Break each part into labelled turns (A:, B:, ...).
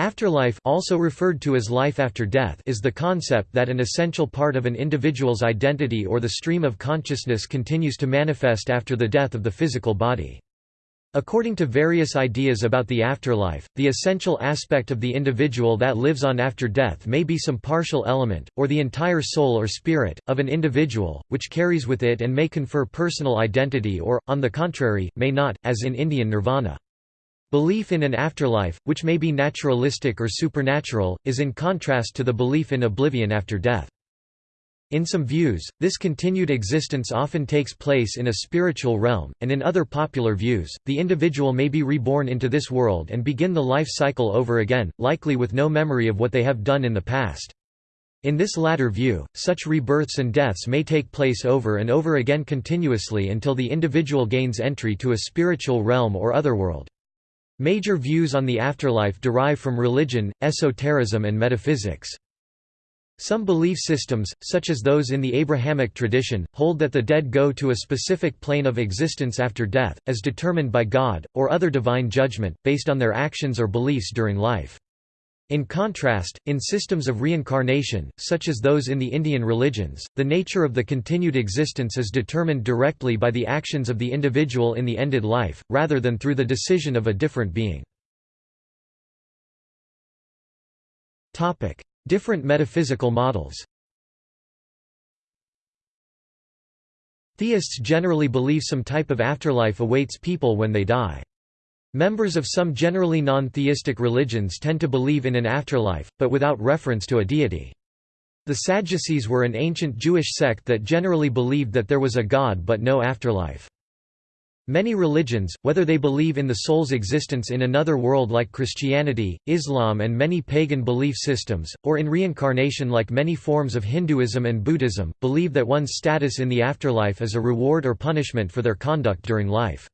A: Afterlife also referred to as life after death is the concept that an essential part of an individual's identity or the stream of consciousness continues to manifest after the death of the physical body. According to various ideas about the afterlife, the essential aspect of the individual that lives on after death may be some partial element, or the entire soul or spirit, of an individual, which carries with it and may confer personal identity or, on the contrary, may not, as in Indian nirvana. Belief in an afterlife, which may be naturalistic or supernatural, is in contrast to the belief in oblivion after death. In some views, this continued existence often takes place in a spiritual realm, and in other popular views, the individual may be reborn into this world and begin the life cycle over again, likely with no memory of what they have done in the past. In this latter view, such rebirths and deaths may take place over and over again continuously until the individual gains entry to a spiritual realm or otherworld. Major views on the afterlife derive from religion, esotericism and metaphysics. Some belief systems, such as those in the Abrahamic tradition, hold that the dead go to a specific plane of existence after death, as determined by God, or other divine judgment, based on their actions or beliefs during life. In contrast, in systems of reincarnation, such as those in the Indian religions, the nature of the continued existence is determined directly by the actions of the individual in the ended life, rather than through the decision of a different being. Different metaphysical models Theists generally believe some type of afterlife awaits people when they die. Members of some generally non-theistic religions tend to believe in an afterlife, but without reference to a deity. The Sadducees were an ancient Jewish sect that generally believed that there was a God but no afterlife. Many religions, whether they believe in the soul's existence in another world like Christianity, Islam and many pagan belief systems, or in reincarnation like many forms of Hinduism and Buddhism, believe that one's status in the afterlife is a reward or punishment for their conduct during life.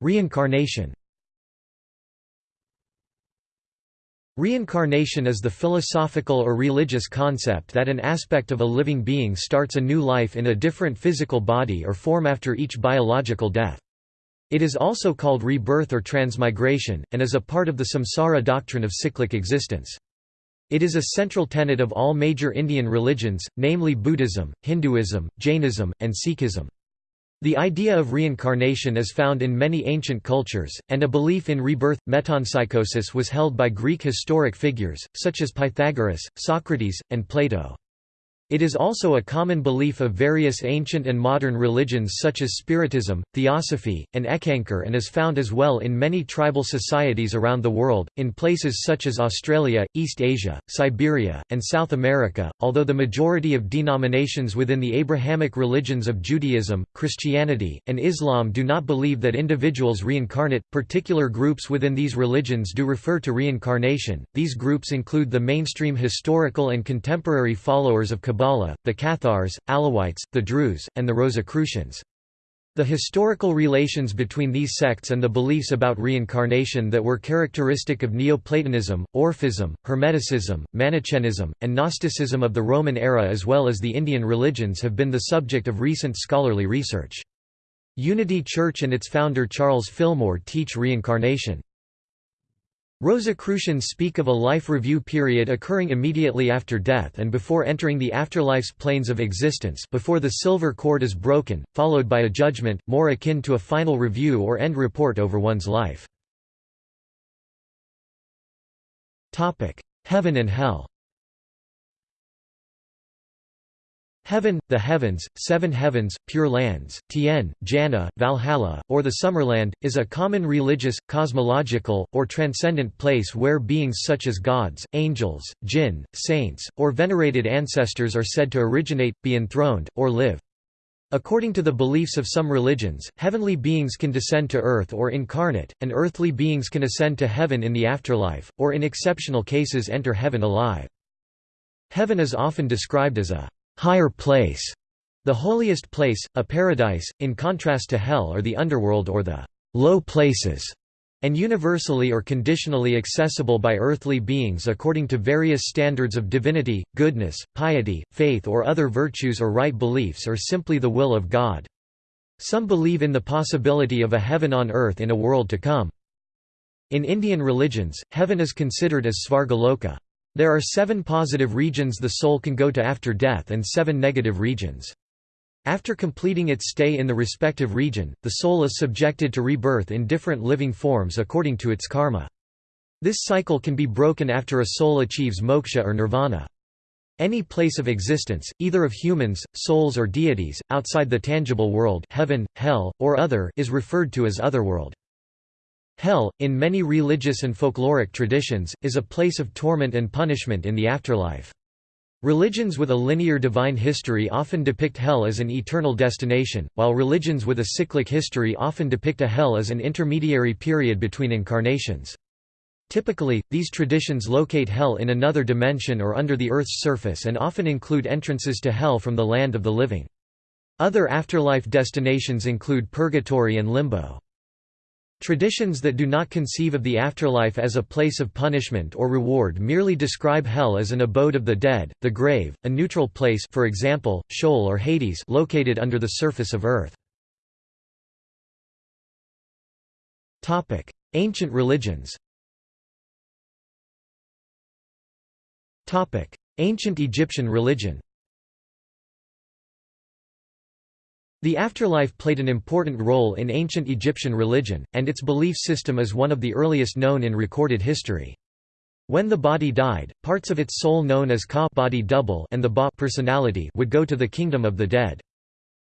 A: Reincarnation Reincarnation is the philosophical or religious concept that an aspect of a living being starts a new life in a different physical body or form after each biological death. It is also called rebirth or transmigration, and is a part of the samsara doctrine of cyclic existence. It is a central tenet of all major Indian religions, namely Buddhism, Hinduism, Jainism, and Sikhism. The idea of reincarnation is found in many ancient cultures, and a belief in rebirth, metempsychosis was held by Greek historic figures, such as Pythagoras, Socrates, and Plato. It is also a common belief of various ancient and modern religions such as Spiritism, Theosophy, and Eckankar and is found as well in many tribal societies around the world, in places such as Australia, East Asia, Siberia, and South America, although the majority of denominations within the Abrahamic religions of Judaism, Christianity, and Islam do not believe that individuals reincarnate, particular groups within these religions do refer to reincarnation. These groups include the mainstream historical and contemporary followers of Kabbalah Kabbalah, the Cathars, Alawites, the Druze, and the Rosicrucians. The historical relations between these sects and the beliefs about reincarnation that were characteristic of Neoplatonism, Orphism, Hermeticism, Manichaeism, and Gnosticism of the Roman era as well as the Indian religions have been the subject of recent scholarly research. Unity Church and its founder Charles Fillmore teach reincarnation. Rosicrucians speak of a life review period occurring immediately after death and before entering the afterlife's planes of existence before the silver cord is broken, followed by a judgment, more akin to a final review or end report over one's life. Heaven and Hell Heaven, the heavens, seven heavens, pure lands, Tien, Jannah, Valhalla, or the Summerland, is a common religious, cosmological, or transcendent place where beings such as gods, angels, jinn, saints, or venerated ancestors are said to originate, be enthroned, or live. According to the beliefs of some religions, heavenly beings can descend to earth or incarnate, and earthly beings can ascend to heaven in the afterlife, or in exceptional cases enter heaven alive. Heaven is often described as a higher place, the holiest place, a paradise, in contrast to hell or the underworld or the low places, and universally or conditionally accessible by earthly beings according to various standards of divinity, goodness, piety, faith or other virtues or right beliefs or simply the will of God. Some believe in the possibility of a heaven on earth in a world to come. In Indian religions, heaven is considered as Svargaloka. There are seven positive regions the soul can go to after death and seven negative regions. After completing its stay in the respective region, the soul is subjected to rebirth in different living forms according to its karma. This cycle can be broken after a soul achieves moksha or nirvana. Any place of existence, either of humans, souls or deities, outside the tangible world heaven, hell, or other is referred to as otherworld. Hell, in many religious and folkloric traditions, is a place of torment and punishment in the afterlife. Religions with a linear divine history often depict hell as an eternal destination, while religions with a cyclic history often depict a hell as an intermediary period between incarnations. Typically, these traditions locate hell in another dimension or under the Earth's surface and often include entrances to hell from the land of the living. Other afterlife destinations include purgatory and limbo. Traditions that do not conceive of the afterlife as a place of punishment or reward merely describe hell as an abode of the dead, the grave, a neutral place for example, Sheol or Hades located under the surface of earth. Ancient religions Ancient Egyptian religion The afterlife played an important role in ancient Egyptian religion, and its belief system is one of the earliest known in recorded history. When the body died, parts of its soul known as Ka body double and the Ba personality would go to the kingdom of the dead.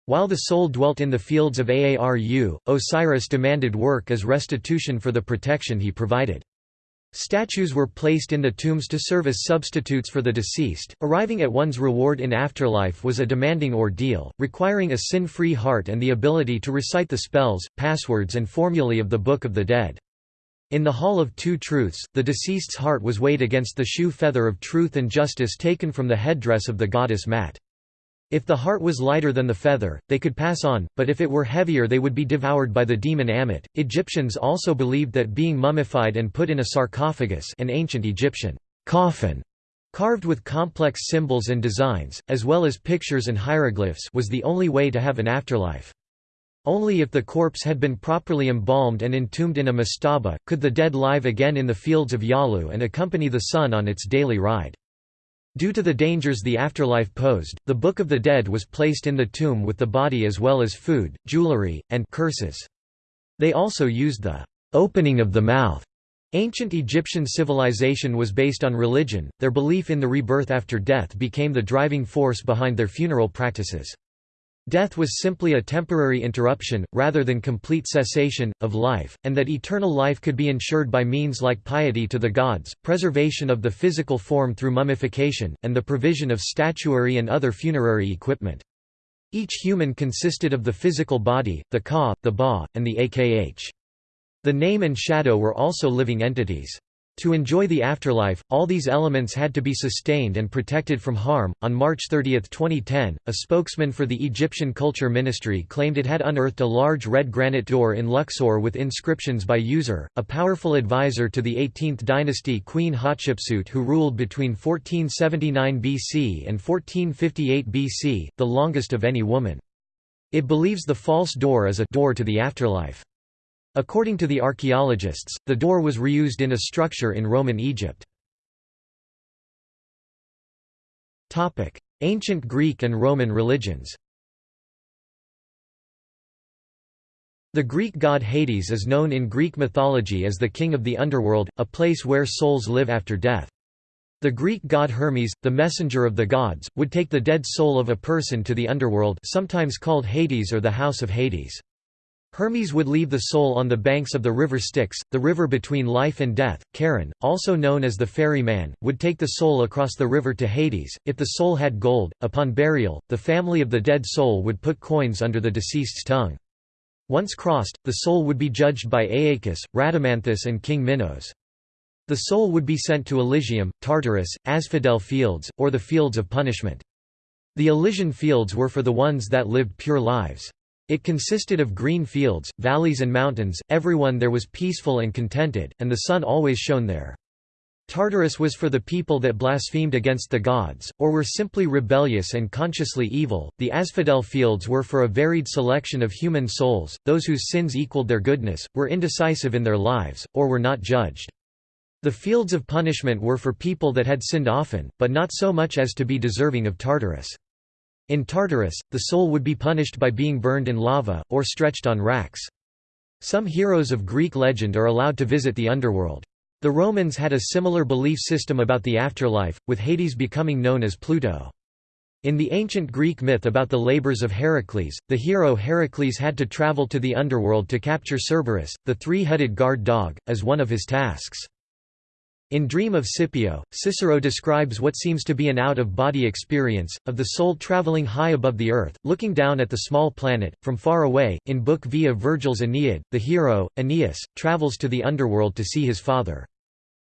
A: While the soul dwelt in the fields of Aaru, Osiris demanded work as restitution for the protection he provided. Statues were placed in the tombs to serve as substitutes for the deceased. Arriving at one's reward in afterlife was a demanding ordeal, requiring a sin free heart and the ability to recite the spells, passwords, and formulae of the Book of the Dead. In the Hall of Two Truths, the deceased's heart was weighed against the Shu feather of truth and justice taken from the headdress of the goddess Ma'at. If the heart was lighter than the feather, they could pass on, but if it were heavier they would be devoured by the demon Ammit. Egyptians also believed that being mummified and put in a sarcophagus an ancient Egyptian coffin carved with complex symbols and designs, as well as pictures and hieroglyphs was the only way to have an afterlife. Only if the corpse had been properly embalmed and entombed in a mastaba, could the dead live again in the fields of Yalu and accompany the sun on its daily ride. Due to the dangers the afterlife posed, the Book of the Dead was placed in the tomb with the body as well as food, jewelry, and curses. They also used the opening of the mouth. Ancient Egyptian civilization was based on religion, their belief in the rebirth after death became the driving force behind their funeral practices. Death was simply a temporary interruption, rather than complete cessation, of life, and that eternal life could be ensured by means like piety to the gods, preservation of the physical form through mummification, and the provision of statuary and other funerary equipment. Each human consisted of the physical body, the ka, the ba, and the akh. The name and shadow were also living entities. To enjoy the afterlife, all these elements had to be sustained and protected from harm. On March 30, 2010, a spokesman for the Egyptian Culture Ministry claimed it had unearthed a large red granite door in Luxor with inscriptions by User, a powerful advisor to the 18th dynasty Queen Hatshepsut who ruled between 1479 BC and 1458 BC, the longest of any woman. It believes the false door is a door to the afterlife. According to the archaeologists, the door was reused in a structure in Roman Egypt. Ancient Greek and Roman religions The Greek god Hades is known in Greek mythology as the king of the underworld, a place where souls live after death. The Greek god Hermes, the messenger of the gods, would take the dead soul of a person to the underworld sometimes called Hades or the House of Hades. Hermes would leave the soul on the banks of the river Styx, the river between life and death. Charon, also known as the ferryman, would take the soul across the river to Hades. If the soul had gold, upon burial, the family of the dead soul would put coins under the deceased's tongue. Once crossed, the soul would be judged by Aeacus, Rhadamanthus, and King Minos. The soul would be sent to Elysium, Tartarus, Asphodel Fields, or the Fields of Punishment. The Elysian Fields were for the ones that lived pure lives. It consisted of green fields, valleys and mountains, everyone there was peaceful and contented, and the sun always shone there. Tartarus was for the people that blasphemed against the gods, or were simply rebellious and consciously evil. The Asphodel fields were for a varied selection of human souls, those whose sins equaled their goodness, were indecisive in their lives, or were not judged. The fields of punishment were for people that had sinned often, but not so much as to be deserving of Tartarus. In Tartarus, the soul would be punished by being burned in lava, or stretched on racks. Some heroes of Greek legend are allowed to visit the underworld. The Romans had a similar belief system about the afterlife, with Hades becoming known as Pluto. In the ancient Greek myth about the labors of Heracles, the hero Heracles had to travel to the underworld to capture Cerberus, the three-headed guard dog, as one of his tasks. In Dream of Scipio, Cicero describes what seems to be an out-of-body experience, of the soul traveling high above the earth, looking down at the small planet, from far away. In Book V of Virgil's Aeneid, the hero, Aeneas, travels to the underworld to see his father.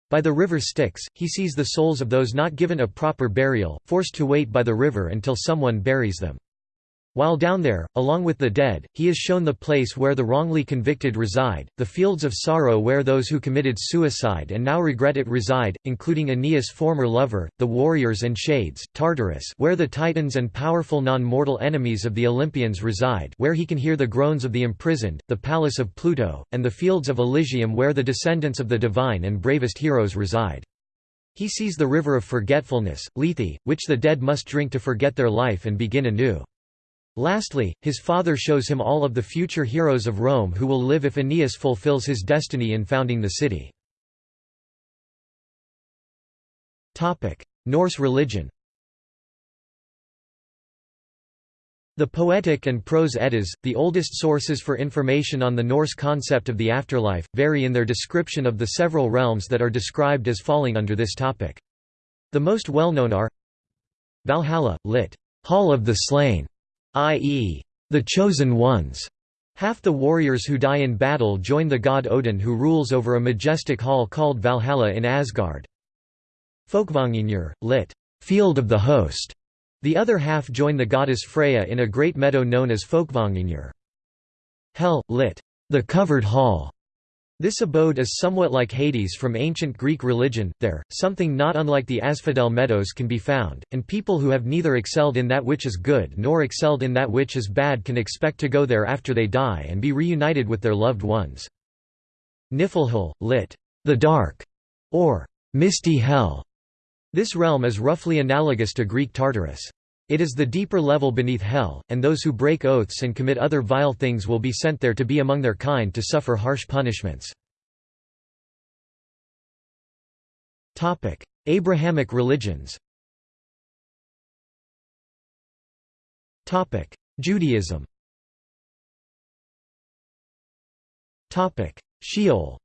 A: By the river Styx, he sees the souls of those not given a proper burial, forced to wait by the river until someone buries them. While down there, along with the dead, he is shown the place where the wrongly convicted reside, the fields of sorrow where those who committed suicide and now regret it reside, including Aeneas' former lover, the warriors and shades, Tartarus where the titans and powerful non-mortal enemies of the Olympians reside where he can hear the groans of the imprisoned, the palace of Pluto, and the fields of Elysium where the descendants of the divine and bravest heroes reside. He sees the river of forgetfulness, Lethe, which the dead must drink to forget their life and begin anew. Lastly, his father shows him all of the future heroes of Rome who will live if Aeneas fulfills his destiny in founding the city. Norse religion The Poetic and Prose Eddas, the oldest sources for information on the Norse concept of the afterlife, vary in their description of the several realms that are described as falling under this topic. The most well-known are Valhalla, lit. Hall of the Slain, i.e., the chosen ones. Half the warriors who die in battle join the god Odin who rules over a majestic hall called Valhalla in Asgard. Folkvanginur, lit. Field of the Host. The other half join the goddess Freya in a great meadow known as Folkvanginur. Hel, lit. The Covered Hall. This abode is somewhat like Hades from ancient Greek religion, there, something not unlike the Asphodel meadows can be found, and people who have neither excelled in that which is good nor excelled in that which is bad can expect to go there after they die and be reunited with their loved ones. Niflhel, lit. The Dark, or Misty Hell. This realm is roughly analogous to Greek Tartarus. It is the deeper level beneath hell, and those who break oaths and commit other vile things will be sent there to be among their kind to suffer harsh punishments. Abrahamic religions Judaism Sheol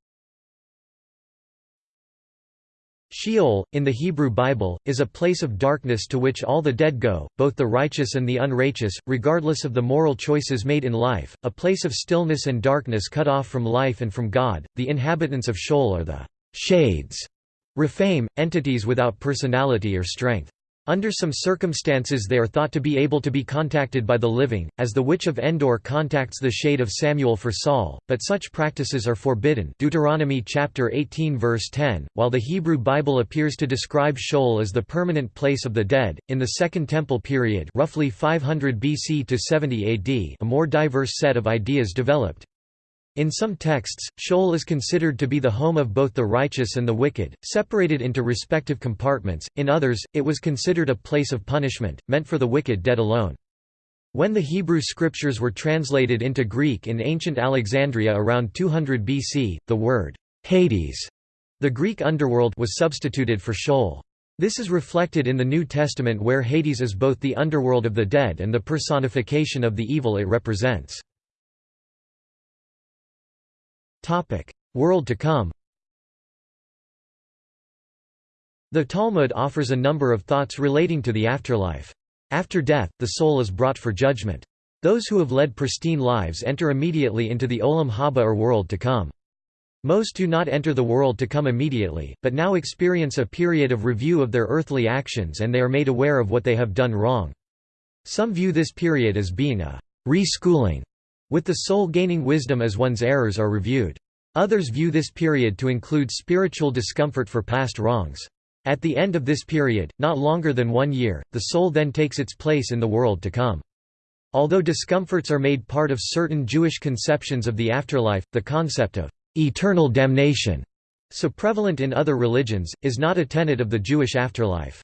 A: Sheol, in the Hebrew Bible, is a place of darkness to which all the dead go, both the righteous and the unrighteous, regardless of the moral choices made in life, a place of stillness and darkness cut off from life and from God. The inhabitants of Sheol are the shades, Rephaim, entities without personality or strength. Under some circumstances they are thought to be able to be contacted by the living, as the witch of Endor contacts the shade of Samuel for Saul, but such practices are forbidden Deuteronomy chapter 18 verse 10, while the Hebrew Bible appears to describe Sheol as the permanent place of the dead, in the Second Temple period roughly 500 BC to 70 AD a more diverse set of ideas developed. In some texts, Sheol is considered to be the home of both the righteous and the wicked, separated into respective compartments, in others, it was considered a place of punishment, meant for the wicked dead alone. When the Hebrew scriptures were translated into Greek in ancient Alexandria around 200 BC, the word Hades, the Greek underworld, was substituted for Sheol. This is reflected in the New Testament where Hades is both the underworld of the dead and the personification of the evil it represents. Topic: World to come. The Talmud offers a number of thoughts relating to the afterlife. After death, the soul is brought for judgment. Those who have led pristine lives enter immediately into the Olam Haba or world to come. Most do not enter the world to come immediately, but now experience a period of review of their earthly actions and they are made aware of what they have done wrong. Some view this period as being a reschooling with the soul gaining wisdom as one's errors are reviewed. Others view this period to include spiritual discomfort for past wrongs. At the end of this period, not longer than one year, the soul then takes its place in the world to come. Although discomforts are made part of certain Jewish conceptions of the afterlife, the concept of eternal damnation, so prevalent in other religions, is not a tenet of the Jewish afterlife.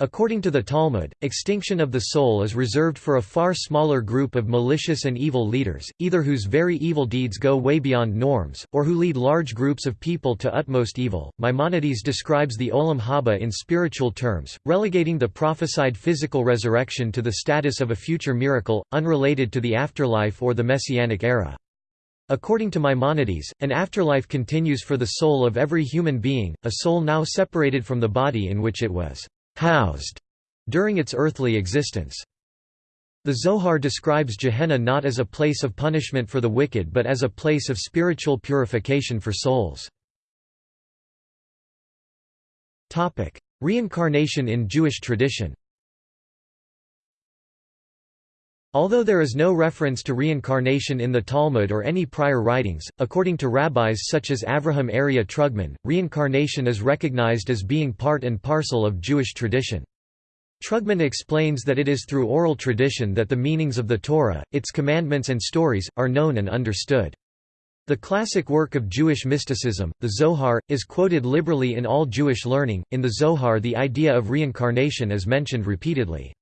A: According to the Talmud, extinction of the soul is reserved for a far smaller group of malicious and evil leaders, either whose very evil deeds go way beyond norms, or who lead large groups of people to utmost evil. Maimonides describes the Olam Haba in spiritual terms, relegating the prophesied physical resurrection to the status of a future miracle, unrelated to the afterlife or the Messianic era. According to Maimonides, an afterlife continues for the soul of every human being, a soul now separated from the body in which it was housed during its earthly existence. The Zohar describes Gehenna not as a place of punishment for the wicked but as a place of spiritual purification for souls. Reincarnation in Jewish tradition Although there is no reference to reincarnation in the Talmud or any prior writings, according to rabbis such as Avraham Aryeh Trugman, reincarnation is recognized as being part and parcel of Jewish tradition. Trugman explains that it is through oral tradition that the meanings of the Torah, its commandments and stories, are known and understood. The classic work of Jewish mysticism, the Zohar, is quoted liberally in all Jewish learning. In the Zohar, the idea of reincarnation is mentioned repeatedly.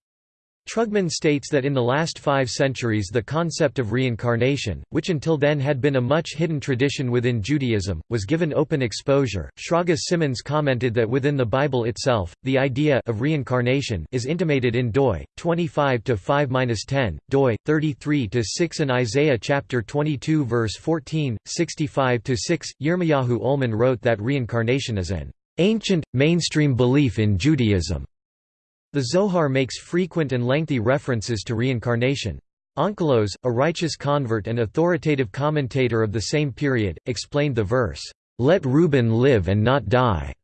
A: Trugman states that in the last five centuries the concept of reincarnation, which until then had been a much hidden tradition within Judaism, was given open exposure. Shraga Simmons commented that within the Bible itself, the idea of reincarnation is intimated in doi 25 to 5-10, doi 33 to 6 and Isaiah chapter 22 verse 14, 65 to 6. Yirmiyahu Ullman wrote that reincarnation is an ancient mainstream belief in Judaism. The Zohar makes frequent and lengthy references to reincarnation. Onkelos, a righteous convert and authoritative commentator of the same period, explained the verse, "'Let Reuben live and not die'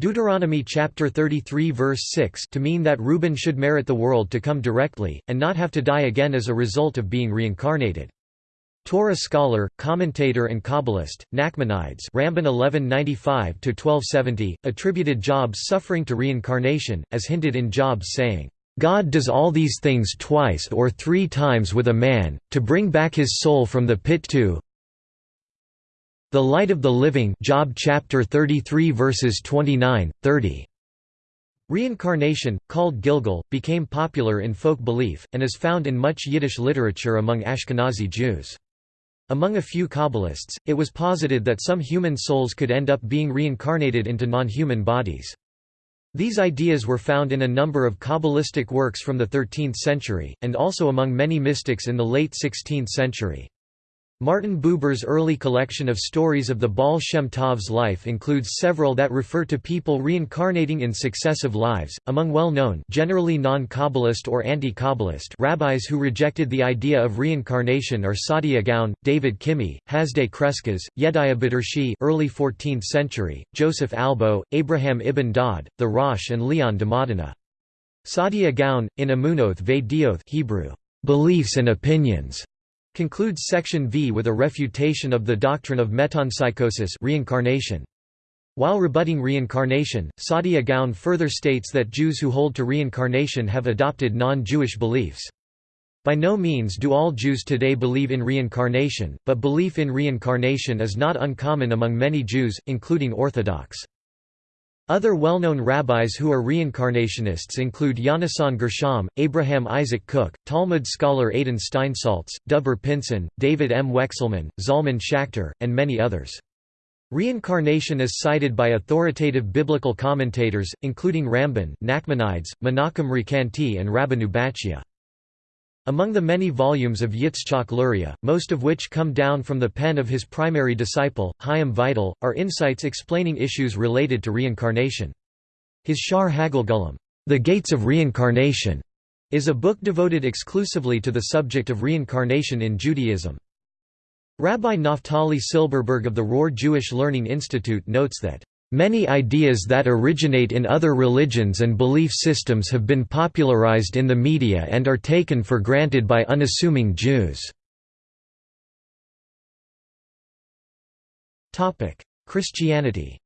A: Deuteronomy chapter 33 verse 6 to mean that Reuben should merit the world to come directly, and not have to die again as a result of being reincarnated. Torah scholar, commentator and Kabbalist, Nachmanides Ramban 1195–1270, attributed Job's suffering to reincarnation, as hinted in Job's saying, "...God does all these things twice or three times with a man, to bring back his soul from the pit to the light of the living Job chapter 33 verses 29, 30. Reincarnation, called Gilgul, became popular in folk belief, and is found in much Yiddish literature among Ashkenazi Jews. Among a few Kabbalists, it was posited that some human souls could end up being reincarnated into non-human bodies. These ideas were found in a number of Kabbalistic works from the 13th century, and also among many mystics in the late 16th century. Martin Buber's early collection of stories of the Baal Shem Tov's life includes several that refer to people reincarnating in successive lives. Among well-known, generally non-Kabbalist or anti-Kabbalist rabbis who rejected the idea of reincarnation are Saadia Gaon, David Kimhi, Hasdai Crescas, Yedaya Badershi (early 14th century), Joseph Albo, Abraham ibn Daud, the Rosh, and Leon de Modena. Saadia Gaon, in Amunoth Ve Hebrew, beliefs and opinions concludes section V with a refutation of the doctrine of metempsychosis reincarnation. While rebutting reincarnation, Saadia Gaon further states that Jews who hold to reincarnation have adopted non-Jewish beliefs. By no means do all Jews today believe in reincarnation, but belief in reincarnation is not uncommon among many Jews, including Orthodox. Other well-known rabbis who are reincarnationists include Yonasan Gershom, Abraham Isaac Cook, Talmud scholar Adin Steinsaltz, DovBer Pinson, David M. Wexelman, Zalman Schachter, and many others. Reincarnation is cited by authoritative biblical commentators, including Ramban, Nachmanides, Menachem Recanati and Rabbeinu Bachya. Among the many volumes of Yitzchak Luria, most of which come down from the pen of his primary disciple, Chaim Vital, are insights explaining issues related to reincarnation. His Shaar HaGilgulim, The Gates of Reincarnation, is a book devoted exclusively to the subject of reincarnation in Judaism. Rabbi Naftali Silberberg of the Rohr Jewish Learning Institute notes that Many ideas that originate in other religions and belief systems have been popularized in the media and are taken for granted by unassuming Jews. Christianity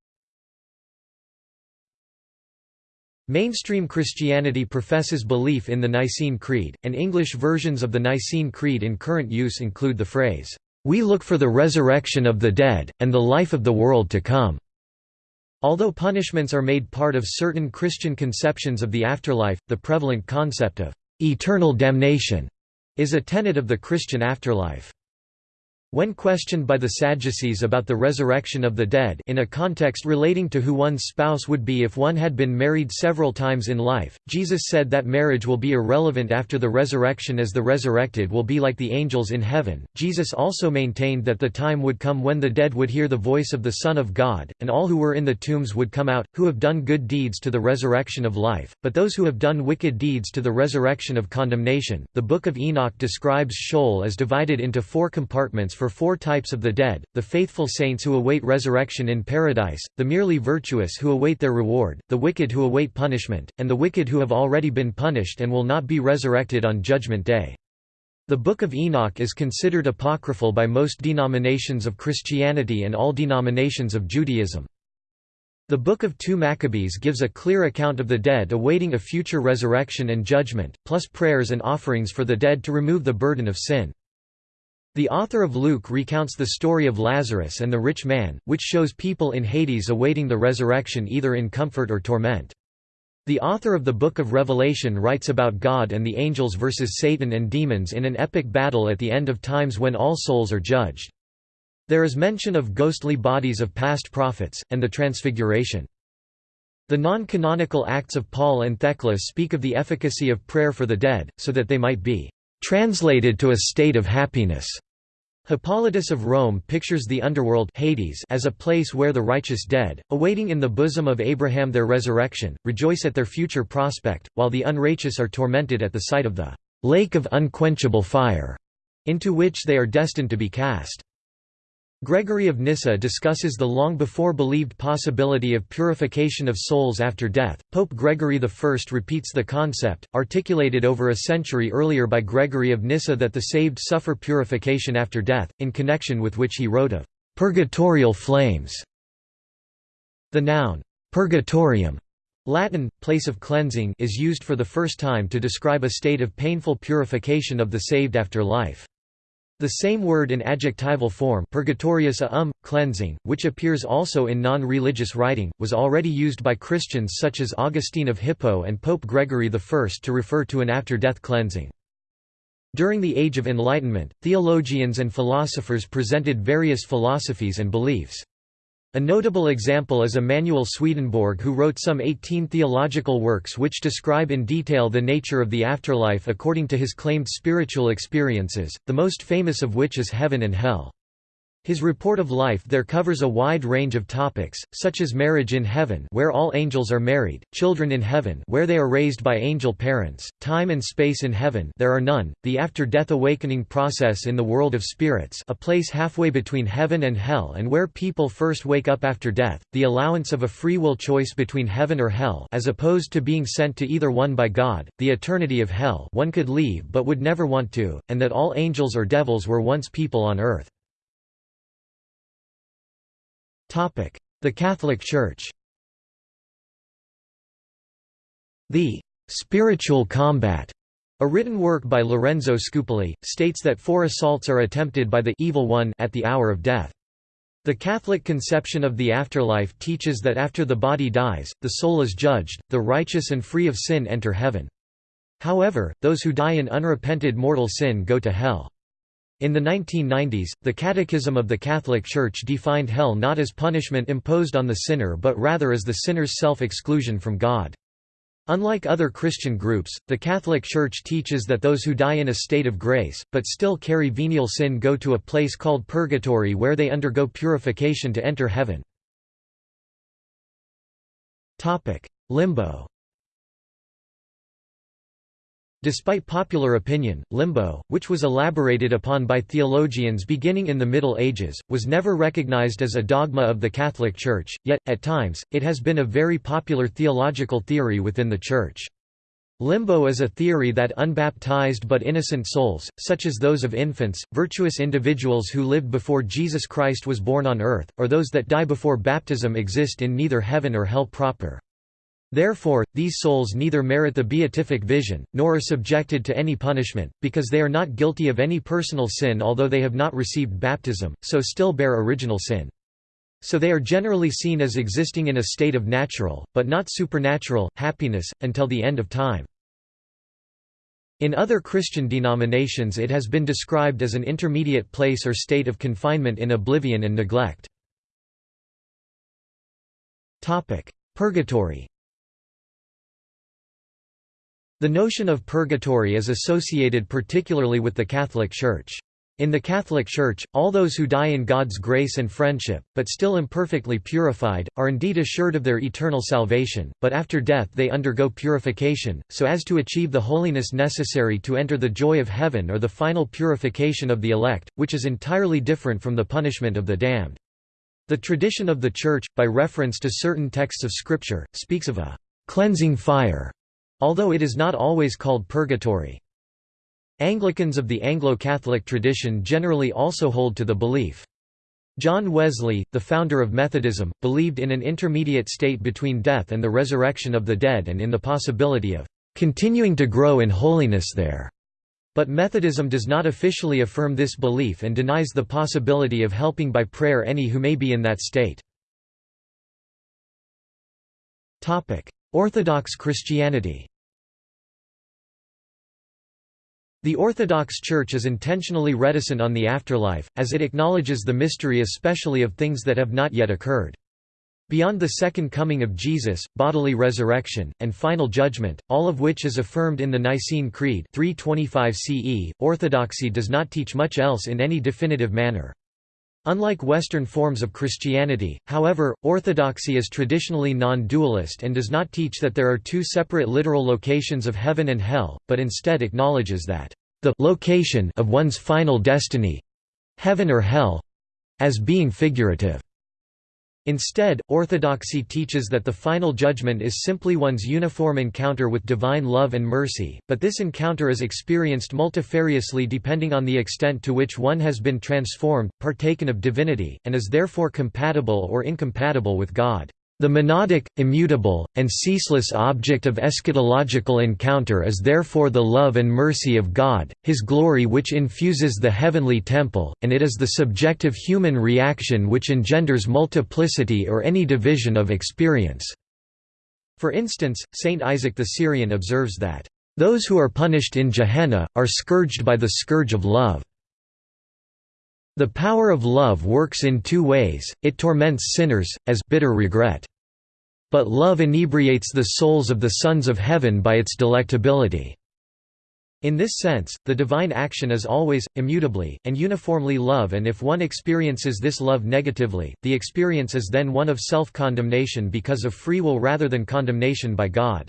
A: Mainstream Christianity professes belief in the Nicene Creed, and English versions of the Nicene Creed in current use include the phrase, "'We look for the resurrection of the dead, and the life of the world to come'". Although punishments are made part of certain Christian conceptions of the afterlife, the prevalent concept of "'eternal damnation' is a tenet of the Christian afterlife. When questioned by the Sadducees about the resurrection of the dead in a context relating to who one's spouse would be if one had been married several times in life, Jesus said that marriage will be irrelevant after the resurrection as the resurrected will be like the angels in heaven. Jesus also maintained that the time would come when the dead would hear the voice of the Son of God, and all who were in the tombs would come out, who have done good deeds to the resurrection of life, but those who have done wicked deeds to the resurrection of condemnation. The Book of Enoch describes Sheol as divided into four compartments for four types of the dead, the faithful saints who await resurrection in paradise, the merely virtuous who await their reward, the wicked who await punishment, and the wicked who have already been punished and will not be resurrected on Judgment Day. The Book of Enoch is considered apocryphal by most denominations of Christianity and all denominations of Judaism. The Book of 2 Maccabees gives a clear account of the dead awaiting a future resurrection and judgment, plus prayers and offerings for the dead to remove the burden of sin. The author of Luke recounts the story of Lazarus and the rich man, which shows people in Hades awaiting the resurrection either in comfort or torment. The author of the Book of Revelation writes about God and the angels versus Satan and demons in an epic battle at the end of times when all souls are judged. There is mention of ghostly bodies of past prophets, and the Transfiguration. The non-canonical Acts of Paul and Thecla speak of the efficacy of prayer for the dead, so that they might be translated to a state of happiness. Hippolytus of Rome pictures the underworld Hades as a place where the righteous dead, awaiting in the bosom of Abraham their resurrection, rejoice at their future prospect, while the unrighteous are tormented at the sight of the lake of unquenchable fire, into which they are destined to be cast. Gregory of Nyssa discusses the long before believed possibility of purification of souls after death. Pope Gregory I repeats the concept, articulated over a century earlier by Gregory of Nyssa that the saved suffer purification after death, in connection with which he wrote of purgatorial flames. The noun purgatorium Latin, place of cleansing is used for the first time to describe a state of painful purification of the saved after life. The same word in adjectival form purgatorius a um, cleansing, which appears also in non-religious writing, was already used by Christians such as Augustine of Hippo and Pope Gregory I to refer to an after-death cleansing. During the Age of Enlightenment, theologians and philosophers presented various philosophies and beliefs. A notable example is Emanuel Swedenborg who wrote some 18 theological works which describe in detail the nature of the afterlife according to his claimed spiritual experiences, the most famous of which is Heaven and Hell. His report of life there covers a wide range of topics, such as marriage in heaven where all angels are married, children in heaven where they are raised by angel parents, time and space in heaven there are none, the after-death awakening process in the world of spirits a place halfway between heaven and hell and where people first wake up after death, the allowance of a free will choice between heaven or hell as opposed to being sent to either one by God, the eternity of hell one could leave but would never want to, and that all angels or devils were once people on earth. The Catholic Church The «spiritual combat» A written work by Lorenzo Scupoli, states that four assaults are attempted by the evil one at the hour of death. The Catholic conception of the afterlife teaches that after the body dies, the soul is judged, the righteous and free of sin enter heaven. However, those who die in unrepented mortal sin go to hell. In the 1990s, the Catechism of the Catholic Church defined hell not as punishment imposed on the sinner but rather as the sinner's self-exclusion from God. Unlike other Christian groups, the Catholic Church teaches that those who die in a state of grace, but still carry venial sin go to a place called purgatory where they undergo purification to enter heaven. Limbo Despite popular opinion, limbo, which was elaborated upon by theologians beginning in the Middle Ages, was never recognized as a dogma of the Catholic Church, yet, at times, it has been a very popular theological theory within the Church. Limbo is a theory that unbaptized but innocent souls, such as those of infants, virtuous individuals who lived before Jesus Christ was born on earth, or those that die before baptism exist in neither heaven or hell proper. Therefore, these souls neither merit the beatific vision, nor are subjected to any punishment, because they are not guilty of any personal sin although they have not received baptism, so still bear original sin. So they are generally seen as existing in a state of natural, but not supernatural, happiness, until the end of time. In other Christian denominations it has been described as an intermediate place or state of confinement in oblivion and neglect. Purgatory The notion of purgatory is associated particularly with the Catholic Church. In the Catholic Church, all those who die in God's grace and friendship, but still imperfectly purified, are indeed assured of their eternal salvation, but after death they undergo purification, so as to achieve the holiness necessary to enter the joy of heaven or the final purification of the elect, which is entirely different from the punishment of the damned. The tradition of the Church, by reference to certain texts of Scripture, speaks of a «cleansing fire», although it is not always called purgatory. Anglicans of the Anglo-Catholic tradition generally also hold to the belief. John Wesley, the founder of Methodism, believed in an intermediate state between death and the resurrection of the dead and in the possibility of continuing to grow in holiness there. But Methodism does not officially affirm this belief and denies the possibility of helping by prayer any who may be in that state. Orthodox Christianity the Orthodox Church is intentionally reticent on the afterlife, as it acknowledges the mystery especially of things that have not yet occurred. Beyond the second coming of Jesus, bodily resurrection, and final judgment, all of which is affirmed in the Nicene Creed 325 CE, Orthodoxy does not teach much else in any definitive manner. Unlike Western forms of Christianity, however, Orthodoxy is traditionally non-dualist and does not teach that there are two separate literal locations of heaven and hell, but instead acknowledges that the location of one's final destiny—heaven or hell—as being figurative. Instead, orthodoxy teaches that the final judgment is simply one's uniform encounter with divine love and mercy, but this encounter is experienced multifariously depending on the extent to which one has been transformed, partaken of divinity, and is therefore compatible or incompatible with God. The monadic, immutable, and ceaseless object of eschatological encounter is therefore the love and mercy of God, His glory which infuses the heavenly temple, and it is the subjective human reaction which engenders multiplicity or any division of experience." For instance, Saint Isaac the Syrian observes that, "...those who are punished in Gehenna, are scourged by the scourge of love." The power of love works in two ways, it torments sinners, as bitter regret. But love inebriates the souls of the sons of heaven by its delectability. In this sense, the divine action is always, immutably, and uniformly love and if one experiences this love negatively, the experience is then one of self-condemnation because of free will rather than condemnation by God.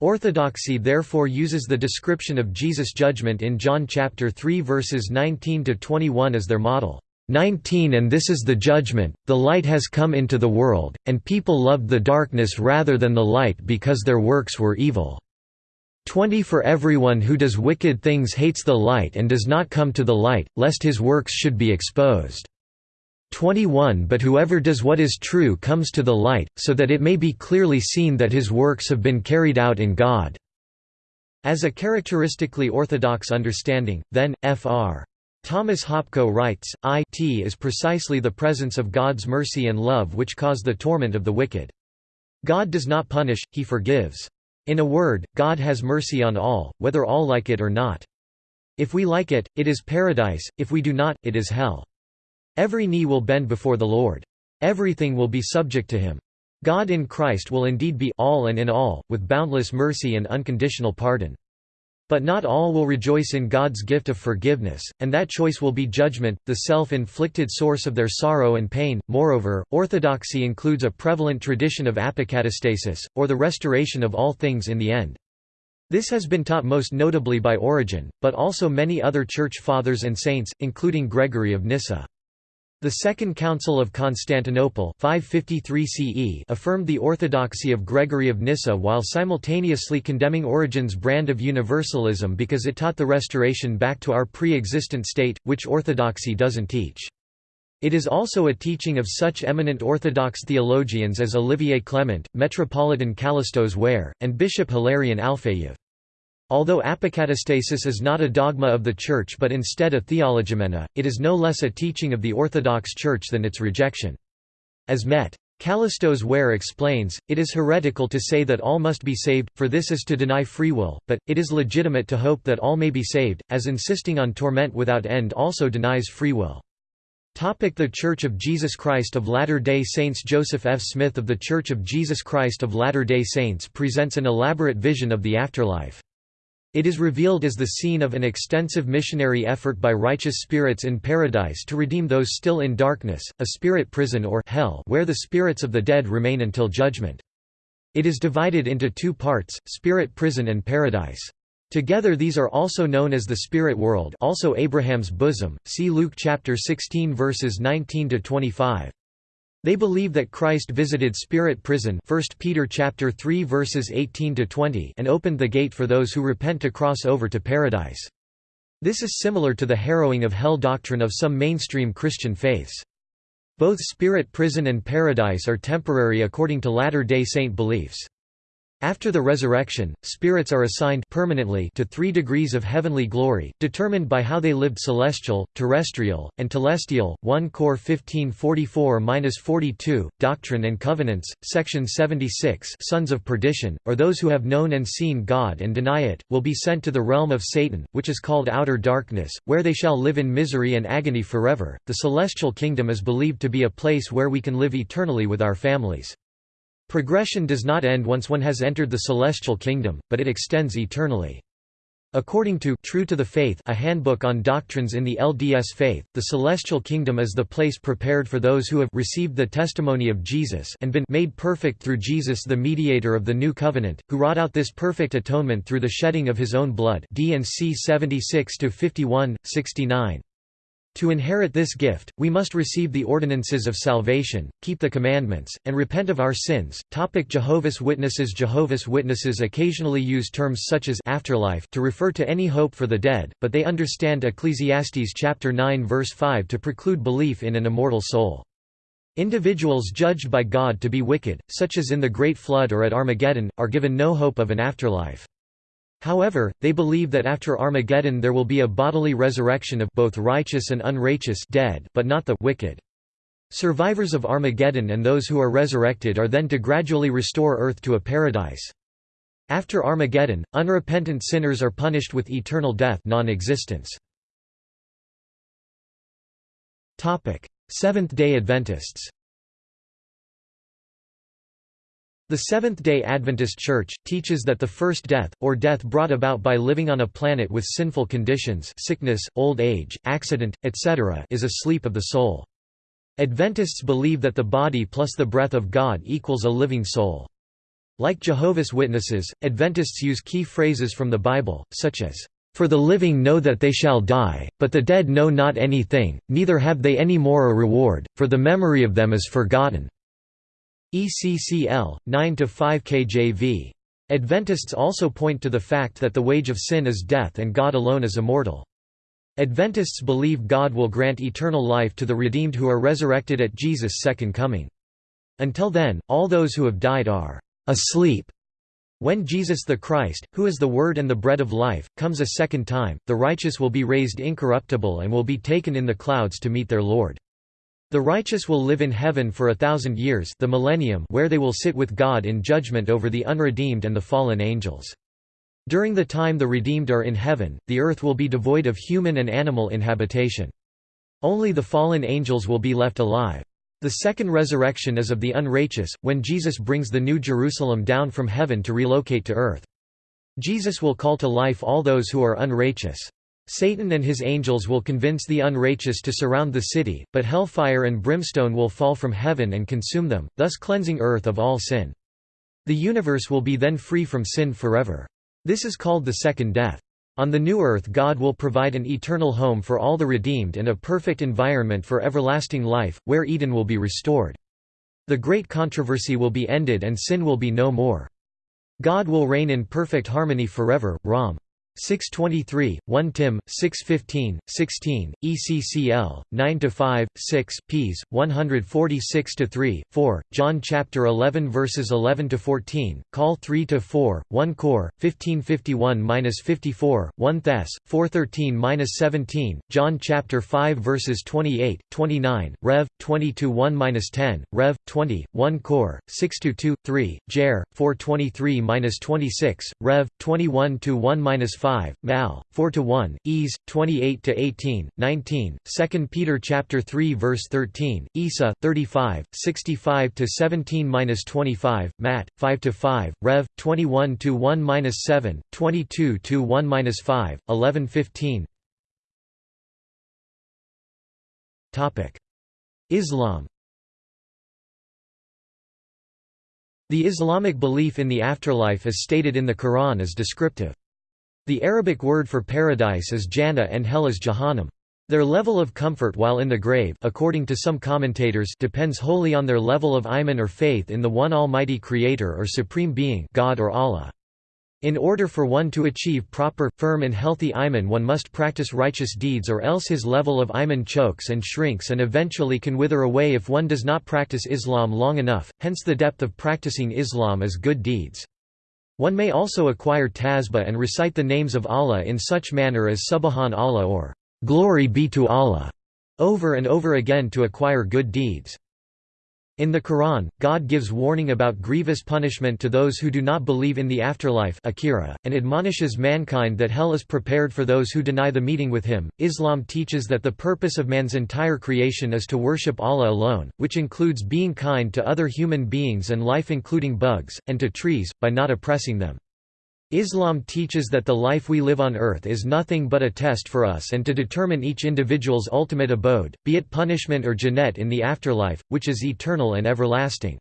A: Orthodoxy therefore uses the description of Jesus' judgment in John chapter 3 verses 19 to 21 as their model. 19 And this is the judgment, the light has come into the world, and people loved the darkness rather than the light because their works were evil. 20 For everyone who does wicked things hates the light and does not come to the light, lest his works should be exposed. 21 But whoever does what is true comes to the light, so that it may be clearly seen that his works have been carried out in God." As a characteristically orthodox understanding, then, Fr. Thomas Hopko writes, It is precisely the presence of God's mercy and love which cause the torment of the wicked. God does not punish, he forgives. In a word, God has mercy on all, whether all like it or not. If we like it, it is paradise, if we do not, it is hell. Every knee will bend before the Lord. Everything will be subject to him. God in Christ will indeed be all and in all, with boundless mercy and unconditional pardon. But not all will rejoice in God's gift of forgiveness, and that choice will be judgment, the self-inflicted source of their sorrow and pain. Moreover, orthodoxy includes a prevalent tradition of apokatastasis, or the restoration of all things in the end. This has been taught most notably by Origen, but also many other church fathers and saints, including Gregory of Nyssa. The Second Council of Constantinople 553 CE affirmed the orthodoxy of Gregory of Nyssa while simultaneously condemning Origen's brand of universalism because it taught the restoration back to our pre-existent state, which orthodoxy doesn't teach. It is also a teaching of such eminent Orthodox theologians as Olivier Clement, Metropolitan Kallistos Ware, and Bishop Hilarion Alfeyev. Although apokatastasis is not a dogma of the Church but instead a theologoumena, it is no less a teaching of the Orthodox Church than its rejection. As Met. Kallistos Ware explains, it is heretical to say that all must be saved, for this is to deny free will, but, it is legitimate to hope that all may be saved, as insisting on torment without end also denies free will. The Church of Jesus Christ of Latter-day Saints Joseph F. Smith of The Church of Jesus Christ of Latter-day Saints presents an elaborate vision of the afterlife. It is revealed as the scene of an extensive missionary effort by righteous spirits in paradise to redeem those still in darkness, a spirit prison or hell where the spirits of the dead remain until judgment. It is divided into two parts, spirit prison and paradise. Together these are also known as the spirit world also Abraham's bosom, see Luke chapter 16 verses 19 to 25. They believe that Christ visited spirit prison 1 Peter chapter 3 verses 18 to 20 and opened the gate for those who repent to cross over to paradise. This is similar to the harrowing of hell doctrine of some mainstream Christian faiths. Both spirit prison and paradise are temporary according to Latter-day Saint beliefs. After the resurrection, spirits are assigned permanently to three degrees of heavenly glory, determined by how they lived celestial, terrestrial, and telestial. 1 Cor 1544-42, Doctrine and Covenants, section 76 Sons of Perdition, or those who have known and seen God and deny it, will be sent to the realm of Satan, which is called outer darkness, where they shall live in misery and agony forever. The celestial kingdom is believed to be a place where we can live eternally with our families. Progression does not end once one has entered the celestial kingdom, but it extends eternally. According to True to the Faith, a handbook on doctrines in the LDS faith, the celestial kingdom is the place prepared for those who have received the testimony of Jesus and been made perfect through Jesus the mediator of the new covenant, who wrought out this perfect atonement through the shedding of his own blood. D&C 76 to 51, 69. To inherit this gift, we must receive the ordinances of salvation, keep the commandments, and repent of our sins. Topic Jehovah's Witnesses Jehovah's Witnesses occasionally use terms such as afterlife to refer to any hope for the dead, but they understand Ecclesiastes chapter 9 verse 5 to preclude belief in an immortal soul. Individuals judged by God to be wicked, such as in the Great Flood or at Armageddon, are given no hope of an afterlife. However, they believe that after Armageddon there will be a bodily resurrection of both righteous and unrighteous dead but not the wicked. Survivors of Armageddon and those who are resurrected are then to gradually restore earth to a paradise. After Armageddon, unrepentant sinners are punished with eternal death non-existence. Seventh-day Adventists The Seventh-day Adventist Church, teaches that the first death, or death brought about by living on a planet with sinful conditions sickness, old age, accident, etc. is a sleep of the soul. Adventists believe that the body plus the breath of God equals a living soul. Like Jehovah's Witnesses, Adventists use key phrases from the Bible, such as, "...for the living know that they shall die, but the dead know not anything, neither have they any more a reward, for the memory of them is forgotten." ECCL 9 to 5 KJV. Adventists also point to the fact that the wage of sin is death and God alone is immortal. Adventists believe God will grant eternal life to the redeemed who are resurrected at Jesus' second coming. Until then, all those who have died are asleep. When Jesus the Christ, who is the Word and the bread of life, comes a second time, the righteous will be raised incorruptible and will be taken in the clouds to meet their Lord. The righteous will live in heaven for a thousand years the millennium where they will sit with God in judgment over the unredeemed and the fallen angels. During the time the redeemed are in heaven, the earth will be devoid of human and animal inhabitation. Only the fallen angels will be left alive. The second resurrection is of the unrighteous, when Jesus brings the New Jerusalem down from heaven to relocate to earth. Jesus will call to life all those who are unrighteous. Satan and his angels will convince the unrighteous to surround the city, but hellfire and brimstone will fall from heaven and consume them, thus cleansing earth of all sin. The universe will be then free from sin forever. This is called the second death. On the new earth God will provide an eternal home for all the redeemed and a perfect environment for everlasting life, where Eden will be restored. The great controversy will be ended and sin will be no more. God will reign in perfect harmony forever. Rom. 623, 1 Tim, 615, 16, ECCL, 9 to 5, 6, ps. 146–3, 4, John chapter 11 verses 11 to 14, Call 3–4, 1 Cor, 1551–54, 1 Thess, 413–17, John chapter 5 verses 28, 29, Rev. 20–1–10, Rev. 20, 1 Cor, 6–2, 3, Jer, 423–26, Rev. 21–1–5 5, Mal. 4 to 1, Ease 28 to 18, 19, 2 Peter chapter 3 verse 13, Isa 35, 65 to 17-25, Matt 5 to 5, Rev 21 to 1-7, 22 to 1-5, 11 15. Topic: Islam The Islamic belief in the afterlife as stated in the Quran is descriptive. The Arabic word for paradise is Jannah and hell is Jahannam. Their level of comfort while in the grave according to some commentators depends wholly on their level of iman or faith in the one almighty creator or supreme being God or Allah. In order for one to achieve proper, firm and healthy iman one must practice righteous deeds or else his level of iman chokes and shrinks and eventually can wither away if one does not practice Islam long enough, hence the depth of practicing Islam is good deeds. One may also acquire tasbih and recite the names of Allah in such manner as Subhan Allah or Glory be to Allah over and over again to acquire good deeds. In the Quran, God gives warning about grievous punishment to those who do not believe in the afterlife akhirah, and admonishes mankind that hell is prepared for those who deny the meeting with him. Islam teaches that the purpose of man's entire creation is to worship Allah alone, which includes being kind to other human beings and life including bugs, and to trees, by not oppressing them. Islam teaches that the life we live on earth is nothing but a test for us and to determine each individual's ultimate abode, be it punishment or Jannat in the afterlife, which is eternal and everlasting.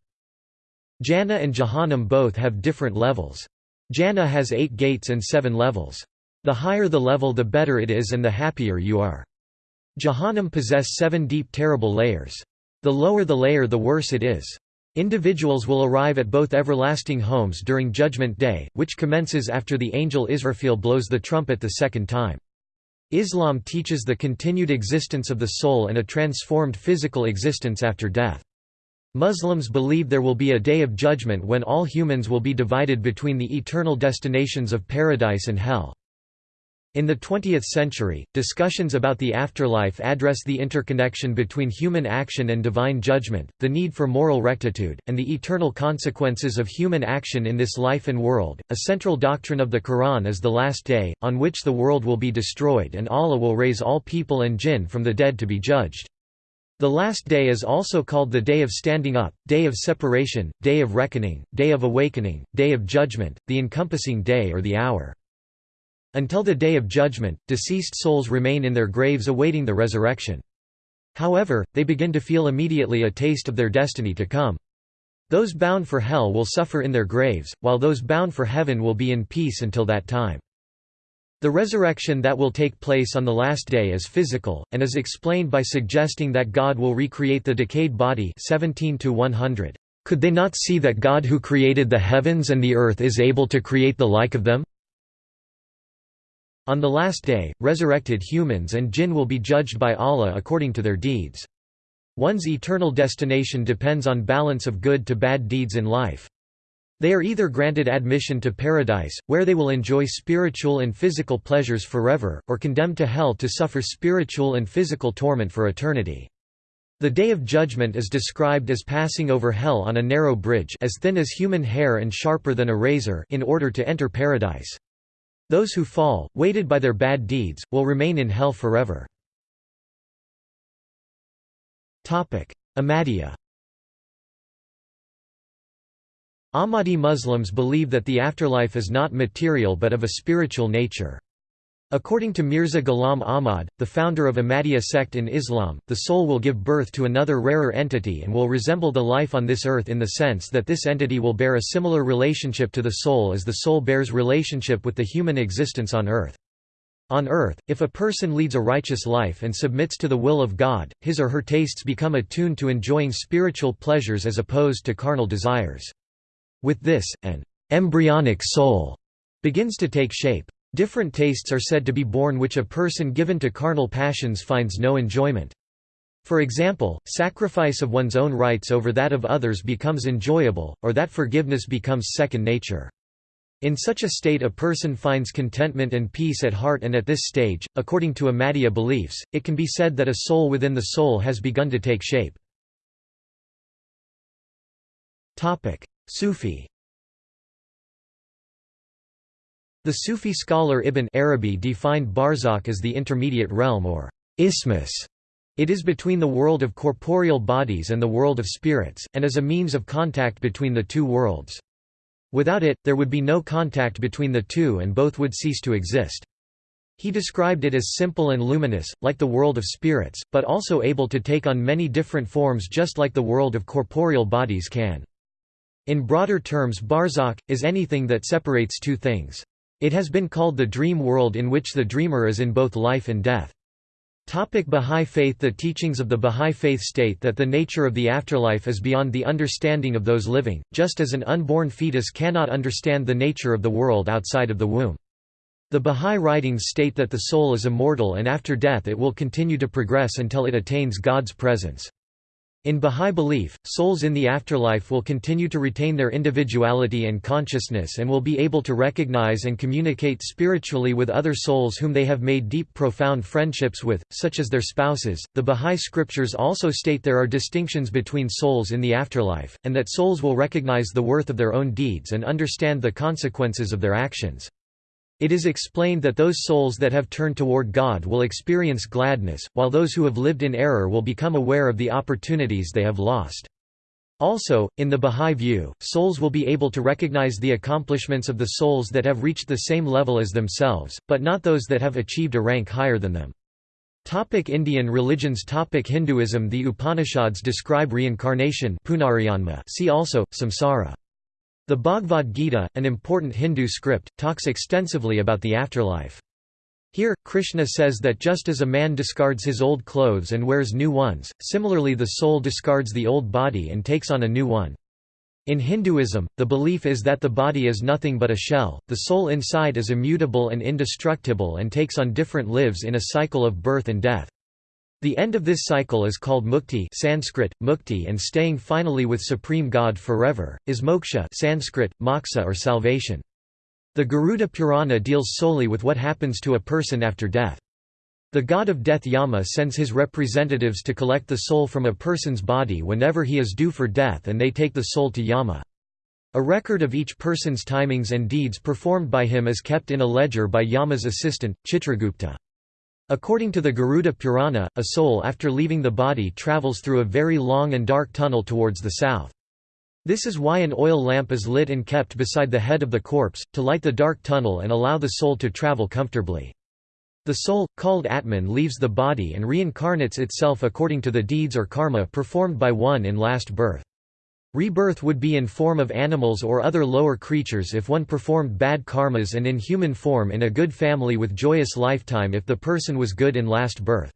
A: Jannah and Jahannam both have different levels. Jannah has eight gates and seven levels. The higher the level the better it is and the happier you are. Jahannam possess seven deep terrible layers. The lower the layer the worse it is. Individuals will arrive at both everlasting homes during Judgment Day, which commences after the angel Israfil blows the trumpet the second time. Islam teaches the continued existence of the soul and a transformed physical existence after death. Muslims believe there will be a day of judgment when all humans will be divided between the eternal destinations of paradise and hell. In the 20th century, discussions about the afterlife address the interconnection between human action and divine judgment, the need for moral rectitude, and the eternal consequences of human action in this life and world. A central doctrine of the Quran is the Last Day, on which the world will be destroyed and Allah will raise all people and jinn from the dead to be judged. The last day is also called the Day of Standing Up, Day of Separation, Day of Reckoning, Day of Awakening, Day of Judgment, the Encompassing Day or the Hour. Until the Day of Judgment, deceased souls remain in their graves awaiting the resurrection. However, they begin to feel immediately a taste of their destiny to come. Those bound for hell will suffer in their graves, while those bound for heaven will be in peace until that time. The resurrection that will take place on the last day is physical, and is explained by suggesting that God will recreate the decayed body 17 100. Could they not see that God who created the heavens and the earth is able to create the like of them? On the last day, resurrected humans and jinn will be judged by Allah according to their deeds. One's eternal destination depends on balance of good to bad deeds in life. They are either granted admission to paradise, where they will enjoy spiritual and physical pleasures forever, or condemned to hell to suffer spiritual and physical torment for eternity. The Day of Judgment is described as passing over hell on a narrow bridge as thin as human hair and sharper than a razor in order to enter paradise. Those who fall, weighted by their bad deeds, will remain in hell forever. Ahmadiyya Ahmadi Muslims believe that the afterlife is not material but of a spiritual nature. According to Mirza Ghulam Ahmad, the founder of Ahmadiyya sect in Islam, the soul will give birth to another rarer entity and will resemble the life on this earth in the sense that this entity will bear a similar relationship to the soul as the soul bears relationship with the human existence on earth. On earth, if a person leads a righteous life and submits to the will of God, his or her tastes become attuned to enjoying spiritual pleasures as opposed to carnal desires. With this, an embryonic soul begins to take shape. Different tastes are said to be born which a person given to carnal passions finds no enjoyment. For example, sacrifice of one's own rights over that of others becomes enjoyable, or that forgiveness becomes second nature. In such a state a person finds contentment and peace at heart and at this stage, according to Ahmadiyya beliefs, it can be said that a soul within the soul has begun to take shape. Sufi The Sufi scholar Ibn Arabi defined barzakh as the intermediate realm or isthmus. It is between the world of corporeal bodies and the world of spirits, and is a means of contact between the two worlds. Without it, there would be no contact between the two and both would cease to exist. He described it as simple and luminous, like the world of spirits, but also able to take on many different forms just like the world of corporeal bodies can. In broader terms barzakh, is anything that separates two things. It has been called the dream world in which the dreamer is in both life and death. Topic Bahá'í Faith The teachings of the Bahá'í Faith state that the nature of the afterlife is beyond the understanding of those living, just as an unborn fetus cannot understand the nature of the world outside of the womb. The Bahá'í writings state that the soul is immortal and after death it will continue to progress until it attains God's presence. In Bahá'í belief, souls in the afterlife will continue to retain their individuality and consciousness and will be able to recognize and communicate spiritually with other souls whom they have made deep profound friendships with, such as their spouses. The Bahá'í scriptures also state there are distinctions between souls in the afterlife, and that souls will recognize the worth of their own deeds and understand the consequences of their actions. It is explained that those souls that have turned toward God will experience gladness, while those who have lived in error will become aware of the opportunities they have lost. Also, in the Bahá'í view, souls will be able to recognize the accomplishments of the souls that have reached the same level as themselves, but not those that have achieved a rank higher than them. Topic Indian religions Topic Hinduism The Upanishads describe reincarnation see also, samsara. The Bhagavad Gita, an important Hindu script, talks extensively about the afterlife. Here, Krishna says that just as a man discards his old clothes and wears new ones, similarly the soul discards the old body and takes on a new one. In Hinduism, the belief is that the body is nothing but a shell, the soul inside is immutable and indestructible and takes on different lives in a cycle of birth and death. The end of this cycle is called mukti Sanskrit, mukti and staying finally with Supreme God forever, is moksha Sanskrit, moksha or salvation. The Garuda Purana deals solely with what happens to a person after death. The god of death Yama sends his representatives to collect the soul from a person's body whenever he is due for death and they take the soul to Yama. A record of each person's timings and deeds performed by him is kept in a ledger by Yama's assistant, Chitragupta. According to the Garuda Purana, a soul after leaving the body travels through a very long and dark tunnel towards the south. This is why an oil lamp is lit and kept beside the head of the corpse, to light the dark tunnel and allow the soul to travel comfortably. The soul, called Atman leaves the body and reincarnates itself according to the deeds or karma performed by one in last birth. Rebirth would be in form of animals or other lower creatures if one performed bad karmas and in human form in a good family with joyous lifetime if the person was good in last birth.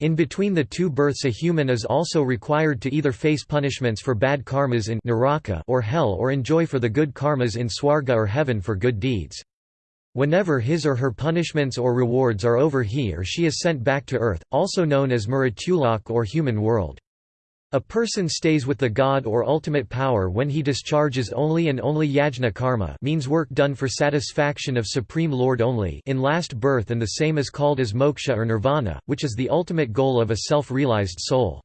A: In between the two births a human is also required to either face punishments for bad karmas in naraka or hell or enjoy for the good karmas in swarga or heaven for good deeds. Whenever his or her punishments or rewards are over he or she is sent back to earth, also known as Mrityulok or human world. A person stays with the god or ultimate power when he discharges only and only yajna karma means work done for satisfaction of Supreme Lord only in last birth and the same is called as moksha or nirvana, which is the ultimate goal of a self-realized soul.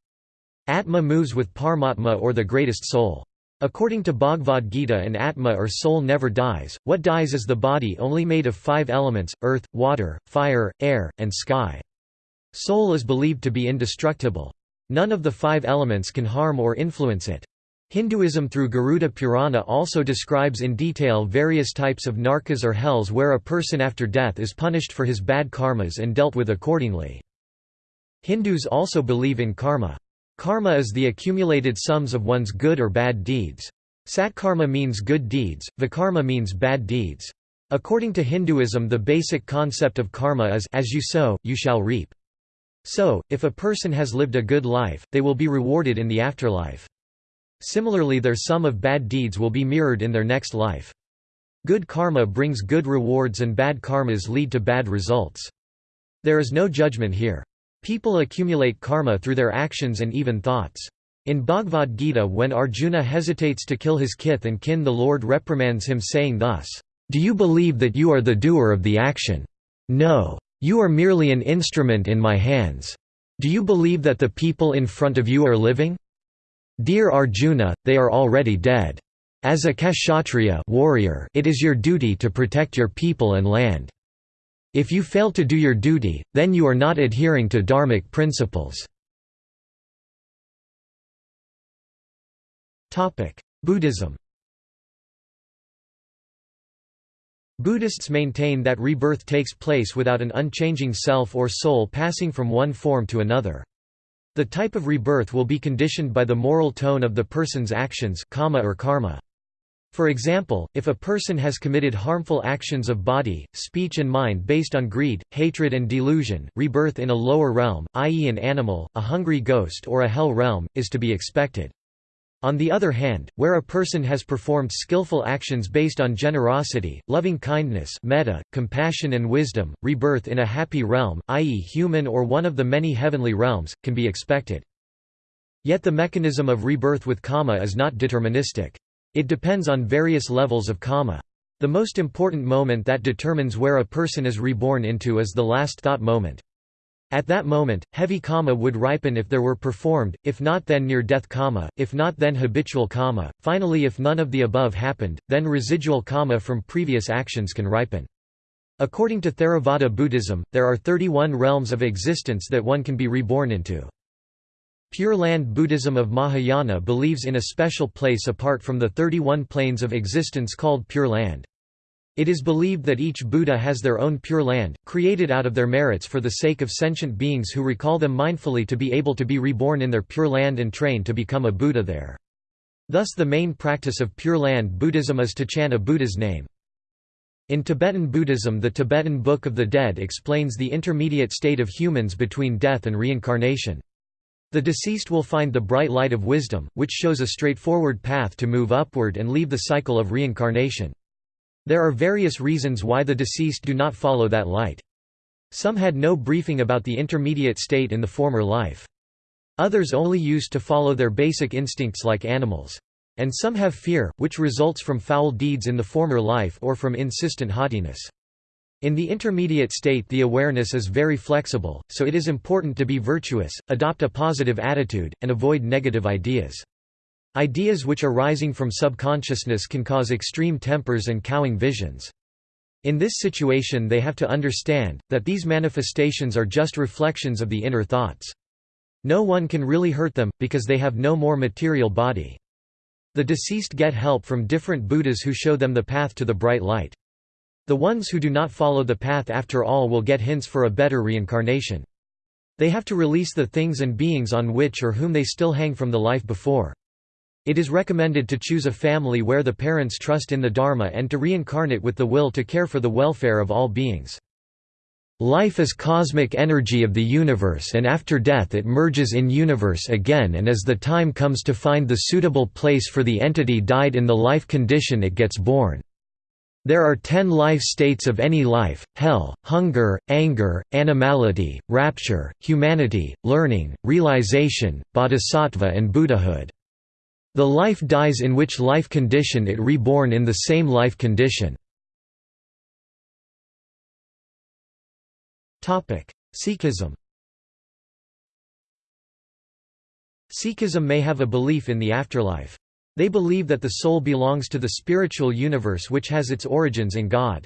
A: Atma moves with Paramatma or the greatest soul. According to Bhagavad Gita an Atma or soul never dies, what dies is the body only made of five elements, earth, water, fire, air, and sky. Soul is believed to be indestructible. None of the five elements can harm or influence it. Hinduism through Garuda Purana also describes in detail various types of narkas or hells where a person after death is punished for his bad karmas and dealt with accordingly. Hindus also believe in karma. Karma is the accumulated sums of one's good or bad deeds. Satkarma means good deeds, vikarma means bad deeds. According to Hinduism the basic concept of karma is as you sow, you shall reap. So, if a person has lived a good life, they will be rewarded in the afterlife. Similarly their sum of bad deeds will be mirrored in their next life. Good karma brings good rewards and bad karmas lead to bad results. There is no judgment here. People accumulate karma through their actions and even thoughts. In Bhagavad Gita when Arjuna hesitates to kill his kith and kin the Lord reprimands him saying thus, "'Do you believe that you are the doer of the action? No. You are merely an instrument in my hands. Do you believe that the people in front of you are living? Dear Arjuna, they are already dead. As a kshatriya warrior, it is your duty to protect your people and land. If you fail to do your duty, then you are not adhering to dharmic principles. Buddhism Buddhists maintain that rebirth takes place without an unchanging self or soul passing from one form to another. The type of rebirth will be conditioned by the moral tone of the person's actions kamma or karma. For example, if a person has committed harmful actions of body, speech and mind based on greed, hatred and delusion, rebirth in a lower realm, i.e. an animal, a hungry ghost or a hell realm, is to be expected. On the other hand, where a person has performed skillful actions based on generosity, loving kindness metta, compassion and wisdom, rebirth in a happy realm, i.e. human or one of the many heavenly realms, can be expected. Yet the mechanism of rebirth with kamma is not deterministic. It depends on various levels of kamma. The most important moment that determines where a person is reborn into is the last thought moment. At that moment, heavy kamma would ripen if there were performed, if not then near-death kamma, if not then habitual kamma, finally if none of the above happened, then residual kamma from previous actions can ripen. According to Theravada Buddhism, there are 31 realms of existence that one can be reborn into. Pure Land Buddhism of Mahayana believes in a special place apart from the 31 planes of existence called Pure Land. It is believed that each Buddha has their own pure land, created out of their merits for the sake of sentient beings who recall them mindfully to be able to be reborn in their pure land and train to become a Buddha there. Thus the main practice of Pure Land Buddhism is to chant a Buddha's name. In Tibetan Buddhism the Tibetan Book of the Dead explains the intermediate state of humans between death and reincarnation. The deceased will find the bright light of wisdom, which shows a straightforward path to move upward and leave the cycle of reincarnation. There are various reasons why the deceased do not follow that light. Some had no briefing about the intermediate state in the former life. Others only used to follow their basic instincts like animals. And some have fear, which results from foul deeds in the former life or from insistent haughtiness. In the intermediate state the awareness is very flexible, so it is important to be virtuous, adopt a positive attitude, and avoid negative ideas. Ideas which are rising from subconsciousness can cause extreme tempers and cowing visions. In this situation they have to understand, that these manifestations are just reflections of the inner thoughts. No one can really hurt them, because they have no more material body. The deceased get help from different Buddhas who show them the path to the bright light. The ones who do not follow the path after all will get hints for a better reincarnation. They have to release the things and beings on which or whom they still hang from the life before. It is recommended to choose a family where the parents trust in the Dharma and to reincarnate with the will to care for the welfare of all beings. Life is cosmic energy of the universe and after death it merges in universe again and as the time comes to find the suitable place for the entity died in the life condition it gets born. There are ten life states of any life, hell, hunger, anger, animality, rapture, humanity, learning, realization, bodhisattva and Buddhahood. The life dies in which life condition it reborn in the same life condition. Sikhism Sikhism may have a belief in the afterlife. They believe that the soul belongs to the spiritual universe which has its origins in God.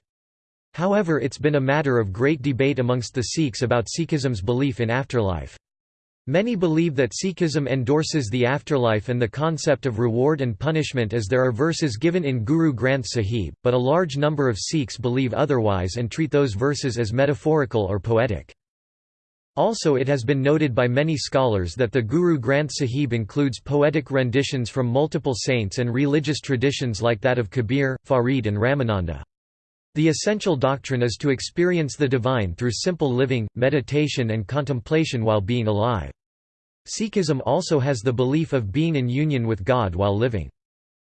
A: However it's been a matter of great debate amongst the Sikhs about Sikhism's belief in afterlife. Many believe that Sikhism endorses the afterlife and the concept of reward and punishment as there are verses given in Guru Granth Sahib, but a large number of Sikhs believe otherwise and treat those verses as metaphorical or poetic. Also it has been noted by many scholars that the Guru Granth Sahib includes poetic renditions from multiple saints and religious traditions like that of Kabir, Farid and Ramananda. The essential doctrine is to experience the divine through simple living, meditation and contemplation while being alive. Sikhism also has the belief of being in union with God while living.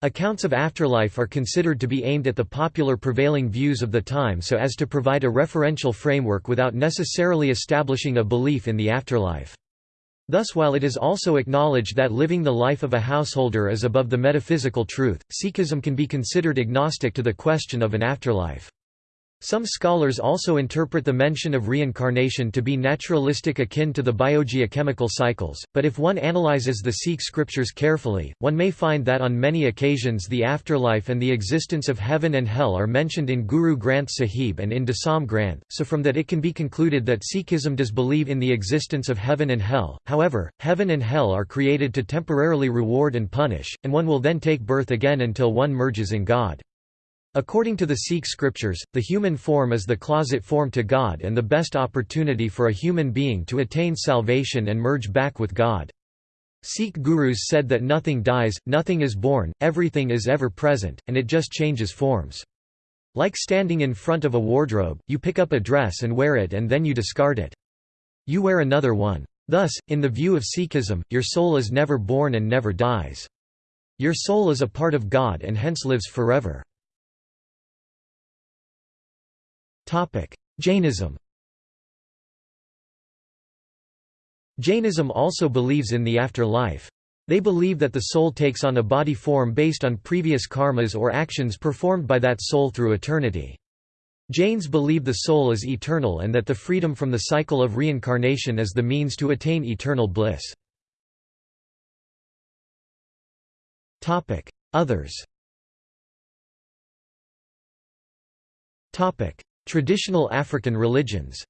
A: Accounts of afterlife are considered to be aimed at the popular prevailing views of the time so as to provide a referential framework without necessarily establishing a belief in the afterlife. Thus while it is also acknowledged that living the life of a householder is above the metaphysical truth, Sikhism can be considered agnostic to the question of an afterlife. Some scholars also interpret the mention of reincarnation to be naturalistic akin to the biogeochemical cycles, but if one analyzes the Sikh scriptures carefully, one may find that on many occasions the afterlife and the existence of heaven and hell are mentioned in Guru Granth Sahib and in Dasam Granth, so from that it can be concluded that Sikhism does believe in the existence of heaven and hell. However, heaven and hell are created to temporarily reward and punish, and one will then take birth again until one merges in God. According to the Sikh scriptures, the human form is the closet form to God and the best opportunity for a human being to attain salvation and merge back with God. Sikh gurus said that nothing dies, nothing is born, everything is ever present, and it just changes forms. Like standing in front of a wardrobe, you pick up a dress and wear it and then you discard it. You wear another one. Thus, in the view of Sikhism, your soul is never born and never dies. Your soul is a part of God and hence lives forever. Jainism Jainism also believes in the afterlife. They believe that the soul takes on a body form based on previous karmas or actions performed by that soul through eternity. Jains believe the soul is eternal and that the freedom from the cycle of reincarnation is the means to attain eternal bliss. Others Traditional African religions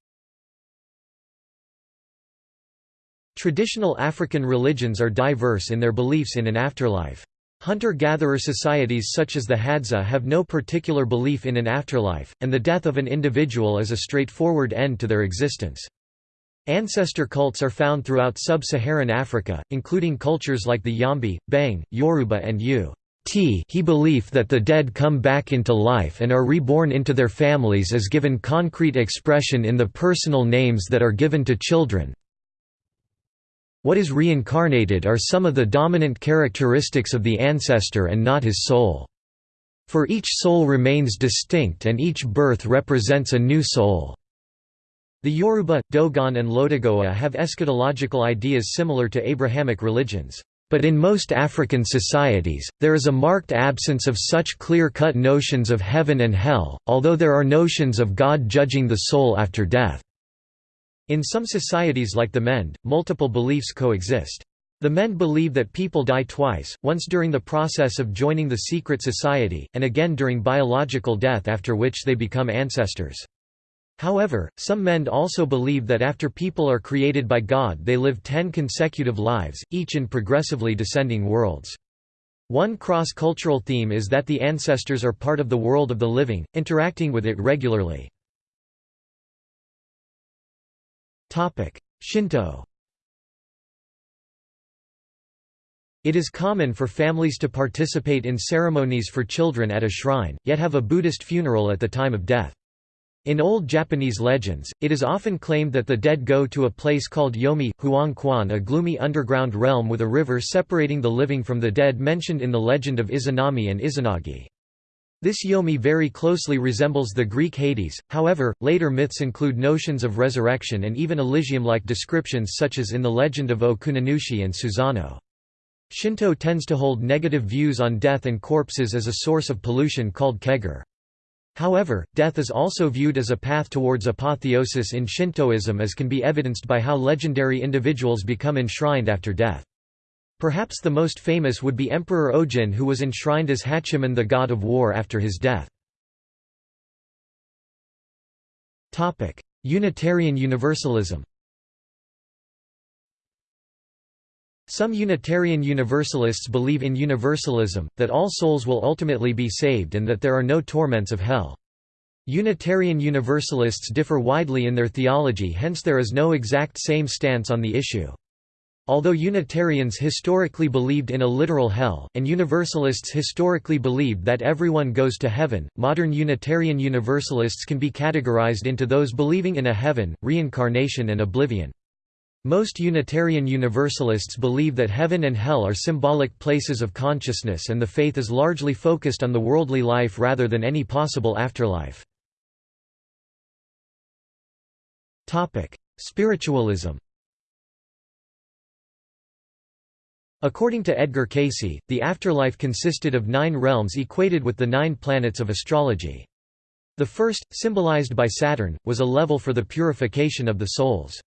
A: Traditional African religions are diverse in their beliefs in an afterlife. Hunter-gatherer societies such as the Hadza have no particular belief in an afterlife, and the death of an individual is a straightforward end to their existence. Ancestor cults are found throughout sub-Saharan Africa, including cultures like the Yombe, Beng, Yoruba and Yu. T he belief that the dead come back into life and are reborn into their families is given concrete expression in the personal names that are given to children. What is reincarnated are some of the dominant characteristics of the ancestor and not his soul. For each soul remains distinct and each birth represents a new soul. The Yoruba, Dogon and LoDagoa have eschatological ideas similar to Abrahamic religions. But in most African societies, there is a marked absence of such clear-cut notions of heaven and hell, although there are notions of God judging the soul after death. In some societies like the Mende, multiple beliefs coexist. The Mende believe that people die twice, once during the process of joining the secret society, and again during biological death after which they become ancestors. However, some Mende also believe that after people are created by God they live ten consecutive lives, each in progressively descending worlds. One cross-cultural theme is that the ancestors are part of the world of the living, interacting with it regularly. Shinto It is common for families to participate in ceremonies for children at a shrine, yet have a Buddhist funeral at the time of death. In old Japanese legends, it is often claimed that the dead go to a place called Yomi, Huang Quan a gloomy underground realm with a river separating the living from the dead mentioned in the legend of Izanami and Izanagi. This Yomi very closely resembles the Greek Hades, however, later myths include notions of resurrection and even Elysium-like descriptions such as in the legend of Okuninushi and Susano. Shinto tends to hold negative views on death and corpses as a source of pollution called kegare. However, death is also viewed as a path towards apotheosis in Shintoism as can be evidenced by how legendary individuals become enshrined after death. Perhaps the most famous would be Emperor Ojin who was enshrined as Hachiman the god of war after his death. Unitarian Universalism Some Unitarian Universalists believe in universalism, that all souls will ultimately be saved and that there are no torments of hell. Unitarian Universalists differ widely in their theology hence there is no exact same stance on the issue. Although Unitarians historically believed in a literal hell, and Universalists historically believed that everyone goes to heaven, modern Unitarian Universalists can be categorized into those believing in a heaven, reincarnation and oblivion. Most Unitarian Universalists believe that heaven and hell are symbolic places of consciousness and the faith is largely focused on the worldly life rather than any possible afterlife. Spiritualism According to Edgar Cayce, the afterlife consisted of nine realms equated with the nine planets of astrology. The first, symbolized by Saturn, was a level for the purification of the souls.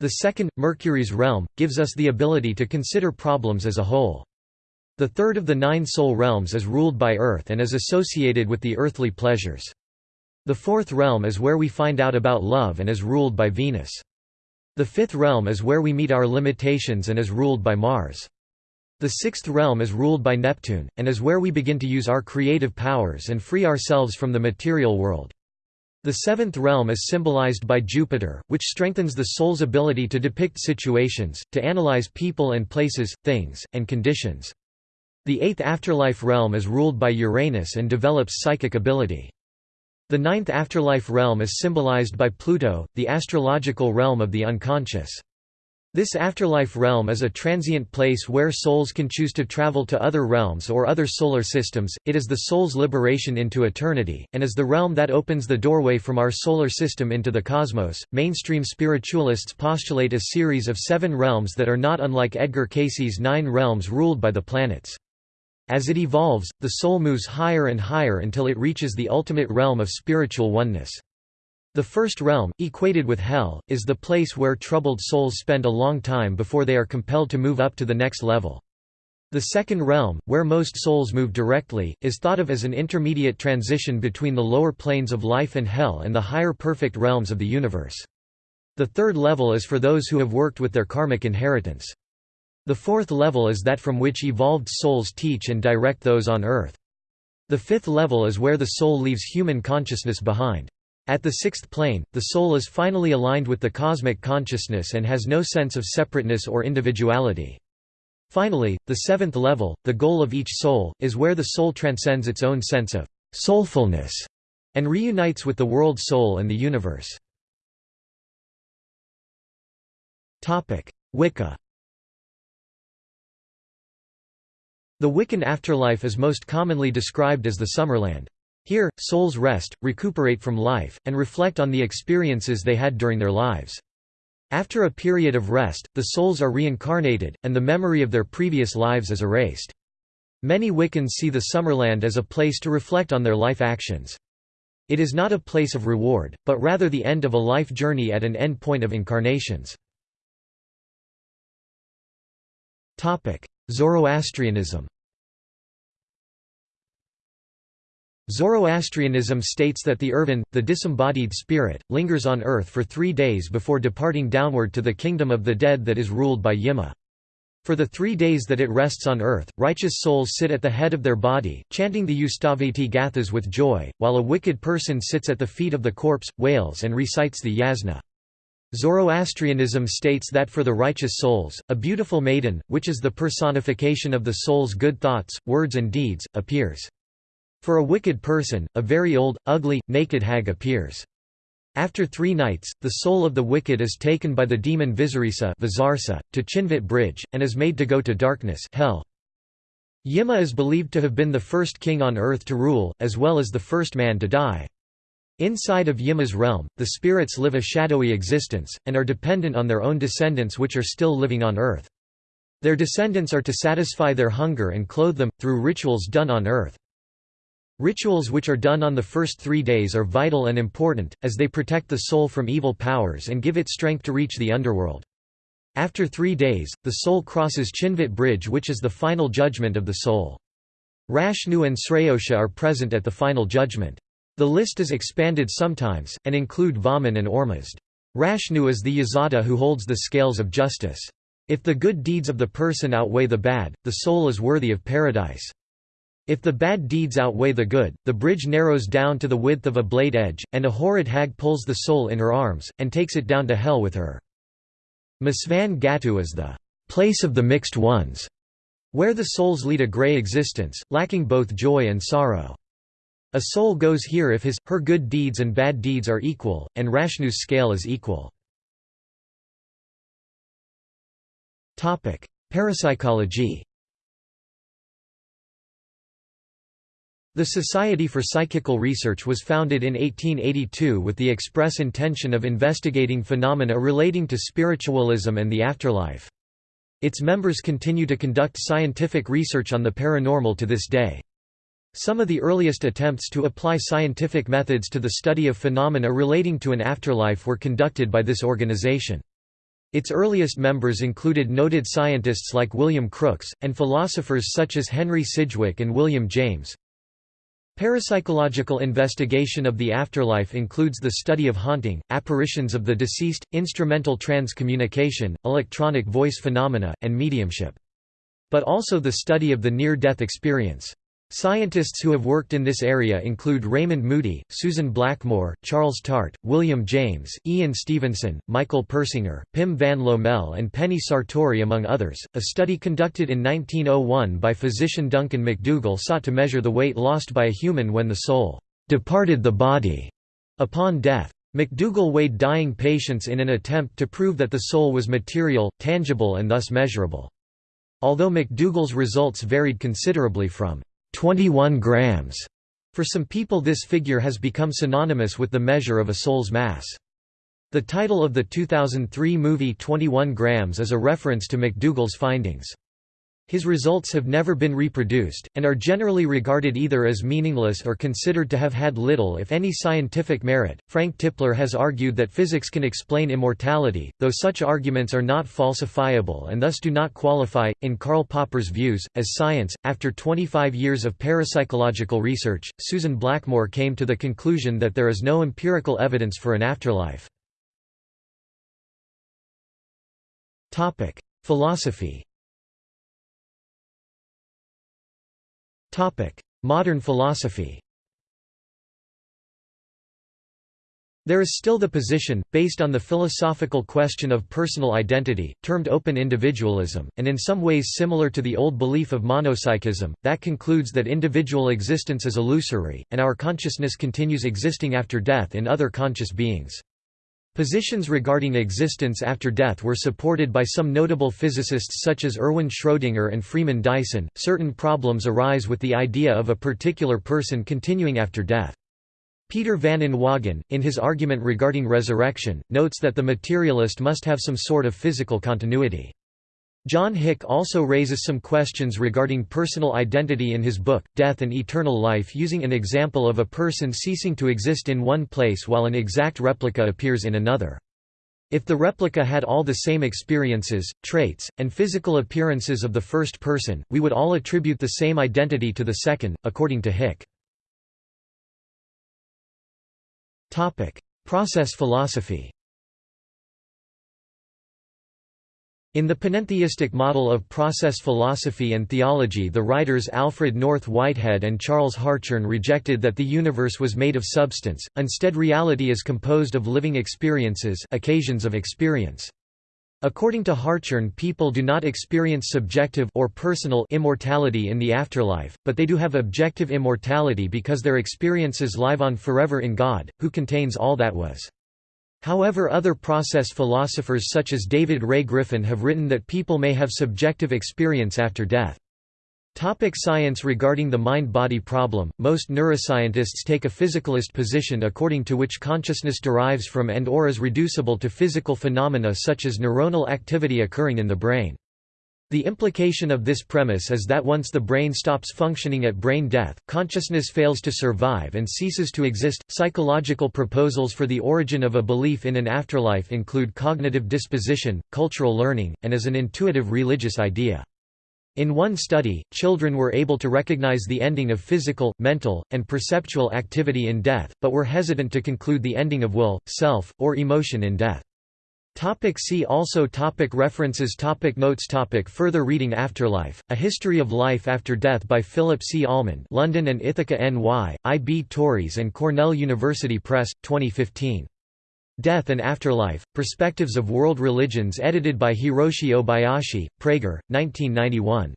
A: The second, Mercury's realm, gives us the ability to consider problems as a whole. The third of the nine soul realms is ruled by Earth and is associated with the earthly pleasures. The fourth realm is where we find out about love and is ruled by Venus. The fifth realm is where we meet our limitations and is ruled by Mars. The sixth realm is ruled by Neptune, and is where we begin to use our creative powers and free ourselves from the material world. The seventh realm is symbolized by Jupiter, which strengthens the soul's ability to depict situations, to analyze people and places, things, and conditions. The eighth afterlife realm is ruled by Uranus and develops psychic ability. The ninth afterlife realm is symbolized by Pluto, the astrological realm of the unconscious. This afterlife realm is a transient place where souls can choose to travel to other realms or other solar systems, it is the soul's liberation into eternity, and is the realm that opens the doorway from our solar system into the cosmos. Mainstream spiritualists postulate a series of seven realms that are not unlike Edgar Cayce's nine realms ruled by the planets. As it evolves, the soul moves higher and higher until it reaches the ultimate realm of spiritual oneness. The first realm, equated with hell, is the place where troubled souls spend a long time before they are compelled to move up to the next level. The second realm, where most souls move directly, is thought of as an intermediate transition between the lower planes of life and hell and the higher perfect realms of the universe. The third level is for those who have worked with their karmic inheritance. The fourth level is that from which evolved souls teach and direct those on earth. The fifth level is where the soul leaves human consciousness behind. At the sixth plane, the soul is finally aligned with the cosmic consciousness and has no sense of separateness or individuality. Finally, the seventh level, the goal of each soul, is where the soul transcends its own sense of soulfulness and reunites with the world soul and the universe. Wicca The Wiccan afterlife is most commonly described as the Summerland. Here, souls rest, recuperate from life, and reflect on the experiences they had during their lives. After a period of rest, the souls are reincarnated, and the memory of their previous lives is erased. Many Wiccans see the Summerland as a place to reflect on their life actions. It is not a place of reward, but rather the end of a life journey at an end point of incarnations. Zoroastrianism Zoroastrianism states that the urvan, the disembodied spirit, lingers on earth for three days before departing downward to the kingdom of the dead that is ruled by Yima. For the three days that it rests on earth, righteous souls sit at the head of their body, chanting the Ustavati Gathas with joy, while a wicked person sits at the feet of the corpse, wails and recites the yasna. Zoroastrianism states that for the righteous souls, a beautiful maiden, which is the personification of the soul's good thoughts, words and deeds, appears. For a wicked person, a very old, ugly, naked hag appears. After three nights, the soul of the wicked is taken by the demon Vizaresha to Chinvat Bridge, and is made to go to darkness hell. Yima is believed to have been the first king on earth to rule, as well as the first man to die. Inside of Yima's realm, the spirits live a shadowy existence, and are dependent on their own descendants which are still living on earth. Their descendants are to satisfy their hunger and clothe them, through rituals done on earth. Rituals which are done on the first three days are vital and important, as they protect the soul from evil powers and give it strength to reach the underworld. After three days, the soul crosses Chinvat Bridge which is the final judgment of the soul. Rashnu and Sraosha are present at the final judgment. The list is expanded sometimes, and include Vahman and Ormazd. Rashnu is the Yazata who holds the scales of justice. If the good deeds of the person outweigh the bad, the soul is worthy of paradise. If the bad deeds outweigh the good, the bridge narrows down to the width of a blade edge, and a horrid hag pulls the soul in her arms, and takes it down to hell with her. Misvan Gatu is the place of the mixed ones, where the souls lead a grey existence, lacking both joy and sorrow. A soul goes here if his, her good deeds and bad deeds are equal, and Rashnu's scale is equal. Parapsychology The Society for Psychical Research was founded in 1882 with the express intention of investigating phenomena relating to spiritualism and the afterlife. Its members continue to conduct scientific research on the paranormal to this day. Some of the earliest attempts to apply scientific methods to the study of phenomena relating to an afterlife were conducted by this organization. Its earliest members included noted scientists like William Crookes, and philosophers such as Henry Sidgwick and William James. Parapsychological investigation of the afterlife includes the study of haunting, apparitions of the deceased, instrumental transcommunication, electronic voice phenomena, and mediumship. But also the study of the near-death experience. Scientists who have worked in this area include Raymond Moody, Susan Blackmore, Charles Tart, William James, Ian Stevenson, Michael Persinger, Pim van Lommel, and Penny Sartori, among others. A study conducted in 1901 by physician Duncan MacDougall sought to measure the weight lost by a human when the soul departed the body upon death. MacDougall weighed dying patients in an attempt to prove that the soul was material, tangible, and thus measurable. Although MacDougall's results varied considerably from 21 grams. For some people this figure has become synonymous with the measure of a soul's mass. The title of the 2003 movie 21 Grams is a reference to MacDougall's findings. His results have never been reproduced, and are generally regarded either as meaningless or considered to have had little if any scientific merit. Frank Tipler has argued that physics can explain immortality, though such arguments are not falsifiable and thus do not qualify, in Karl Popper's views, as science. After 25 years of parapsychological research, Susan Blackmore came to the conclusion that there is no empirical evidence for an afterlife. Philosophy Modern philosophy There is still the position, based on the philosophical question of personal identity, termed open individualism, and in some ways similar to the old belief of monopsychism, that concludes that individual existence is illusory, and our consciousness continues existing after death in other conscious beings. Positions regarding existence after death were supported by some notable physicists such as Erwin Schrödinger and Freeman Dyson. Certain problems arise with the idea of a particular person continuing after death. Peter van Inwagen, in his argument regarding resurrection, notes that the materialist must have some sort of physical continuity. John Hick also raises some questions regarding personal identity in his book, Death and Eternal Life using an example of a person ceasing to exist in one place while an exact replica appears in another. If the replica had all the same experiences, traits, and physical appearances of the first person, we would all attribute the same identity to the second, according to Hick. Process philosophy In the panentheistic model of process philosophy and theology the writers Alfred North Whitehead and Charles Hartshorne rejected that the universe was made of substance, instead reality is composed of living experiences occasions of experience. According to Hartshorne people do not experience subjective or personal immortality in the afterlife, but they do have objective immortality because their experiences live on forever in God, who contains all that was. However other process philosophers such as David Ray Griffin have written that people may have subjective experience after death. Topic science Regarding the mind-body problem, most neuroscientists take a physicalist position according to which consciousness derives from and or is reducible to physical phenomena such as neuronal activity occurring in the brain. The implication of this premise is that once the brain stops functioning at brain death, consciousness fails to survive and ceases to exist. Psychological proposals for the origin of a belief in an afterlife include cognitive disposition, cultural learning, and as an intuitive religious idea. In one study, children were able to recognize the ending of physical, mental, and perceptual activity in death, but were hesitant to conclude the ending of will, self, or emotion in death. Topic see also topic References topic Notes topic Further reading Afterlife, A History of Life After Death by Philip C. Almond London and Ithaca NY, I. B. Tauris and Cornell University Press, 2015. Death and Afterlife, Perspectives of World Religions edited by Hiroshi Obayashi, Praeger, 1991.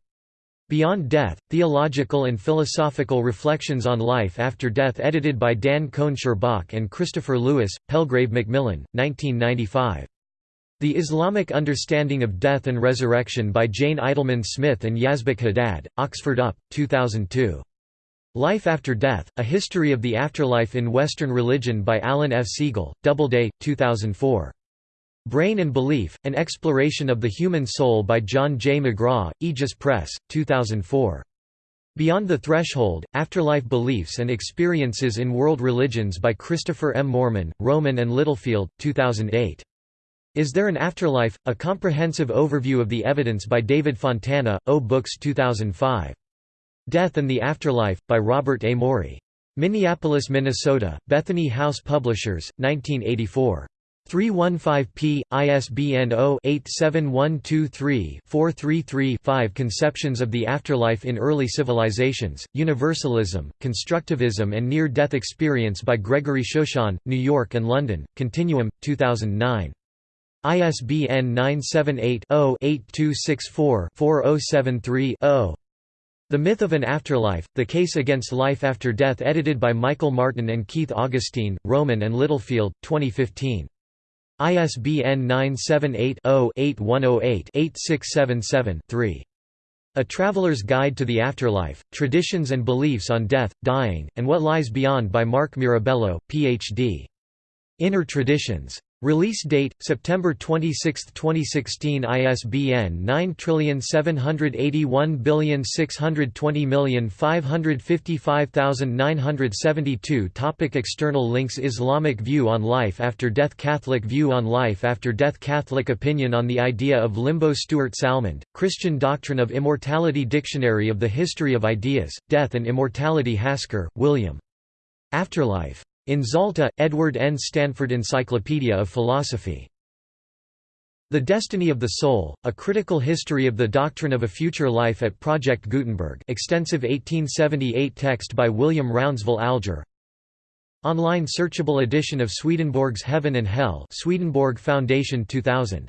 A: Beyond Death, Theological and Philosophical Reflections on Life After Death edited by Dan Cohn-Sherbok and Christopher Lewis, Palgrave Macmillan, 1995. The Islamic Understanding of Death and Resurrection by Jane Idleman Smith and Yazbeck Haddad, Oxford UP, 2002. Life After Death, A History of the Afterlife in Western Religion by Alan F. Segal, Doubleday, 2004. Brain and Belief, An Exploration of the Human Soul by John J. McGraw, Aegis Press, 2004. Beyond the Threshold, Afterlife Beliefs and Experiences in World Religions by Christopher M. Moreman, Rowman and Littlefield, 2008. Is There an Afterlife? A Comprehensive Overview of the Evidence by David Fontana, O Books 2005. Death and the Afterlife, by Robert A. Morey. Minneapolis, Minnesota, Bethany House Publishers, 1984. 315p, ISBN 0-87123-433-5 Conceptions of the Afterlife in Early Civilizations, Universalism, Constructivism and Near-Death Experience by Gregory Shushan, New York and London, Continuum, 2009. ISBN 978 0 8264 4073 0. The Myth of an Afterlife, The Case Against Life After Death edited by Michael Martin and Keith Augustine, Rowman and Littlefield, 2015. ISBN 978-0-8108-8677-3. A Traveler's Guide to the Afterlife, Traditions and Beliefs on Death, Dying, and What Lies Beyond by Mark Mirabello, Ph.D. Inner Traditions. Release date September 26, 2016 ISBN 9781620555972 Topic External links Islamic view on life after death Catholic view on life after death Catholic opinion on the idea of limbo Stuart Salmond, Christian Doctrine of Immortality Dictionary of the History of Ideas, Death and Immortality Hasker, William. Afterlife. In Zalta, Edward N. Stanford Encyclopedia of Philosophy. The Destiny of the Soul, A Critical History of the Doctrine of a Future Life at Project Gutenberg extensive 1878 text by William Rounseville Alger Online searchable edition of Swedenborg's Heaven and Hell Swedenborg Foundation 2000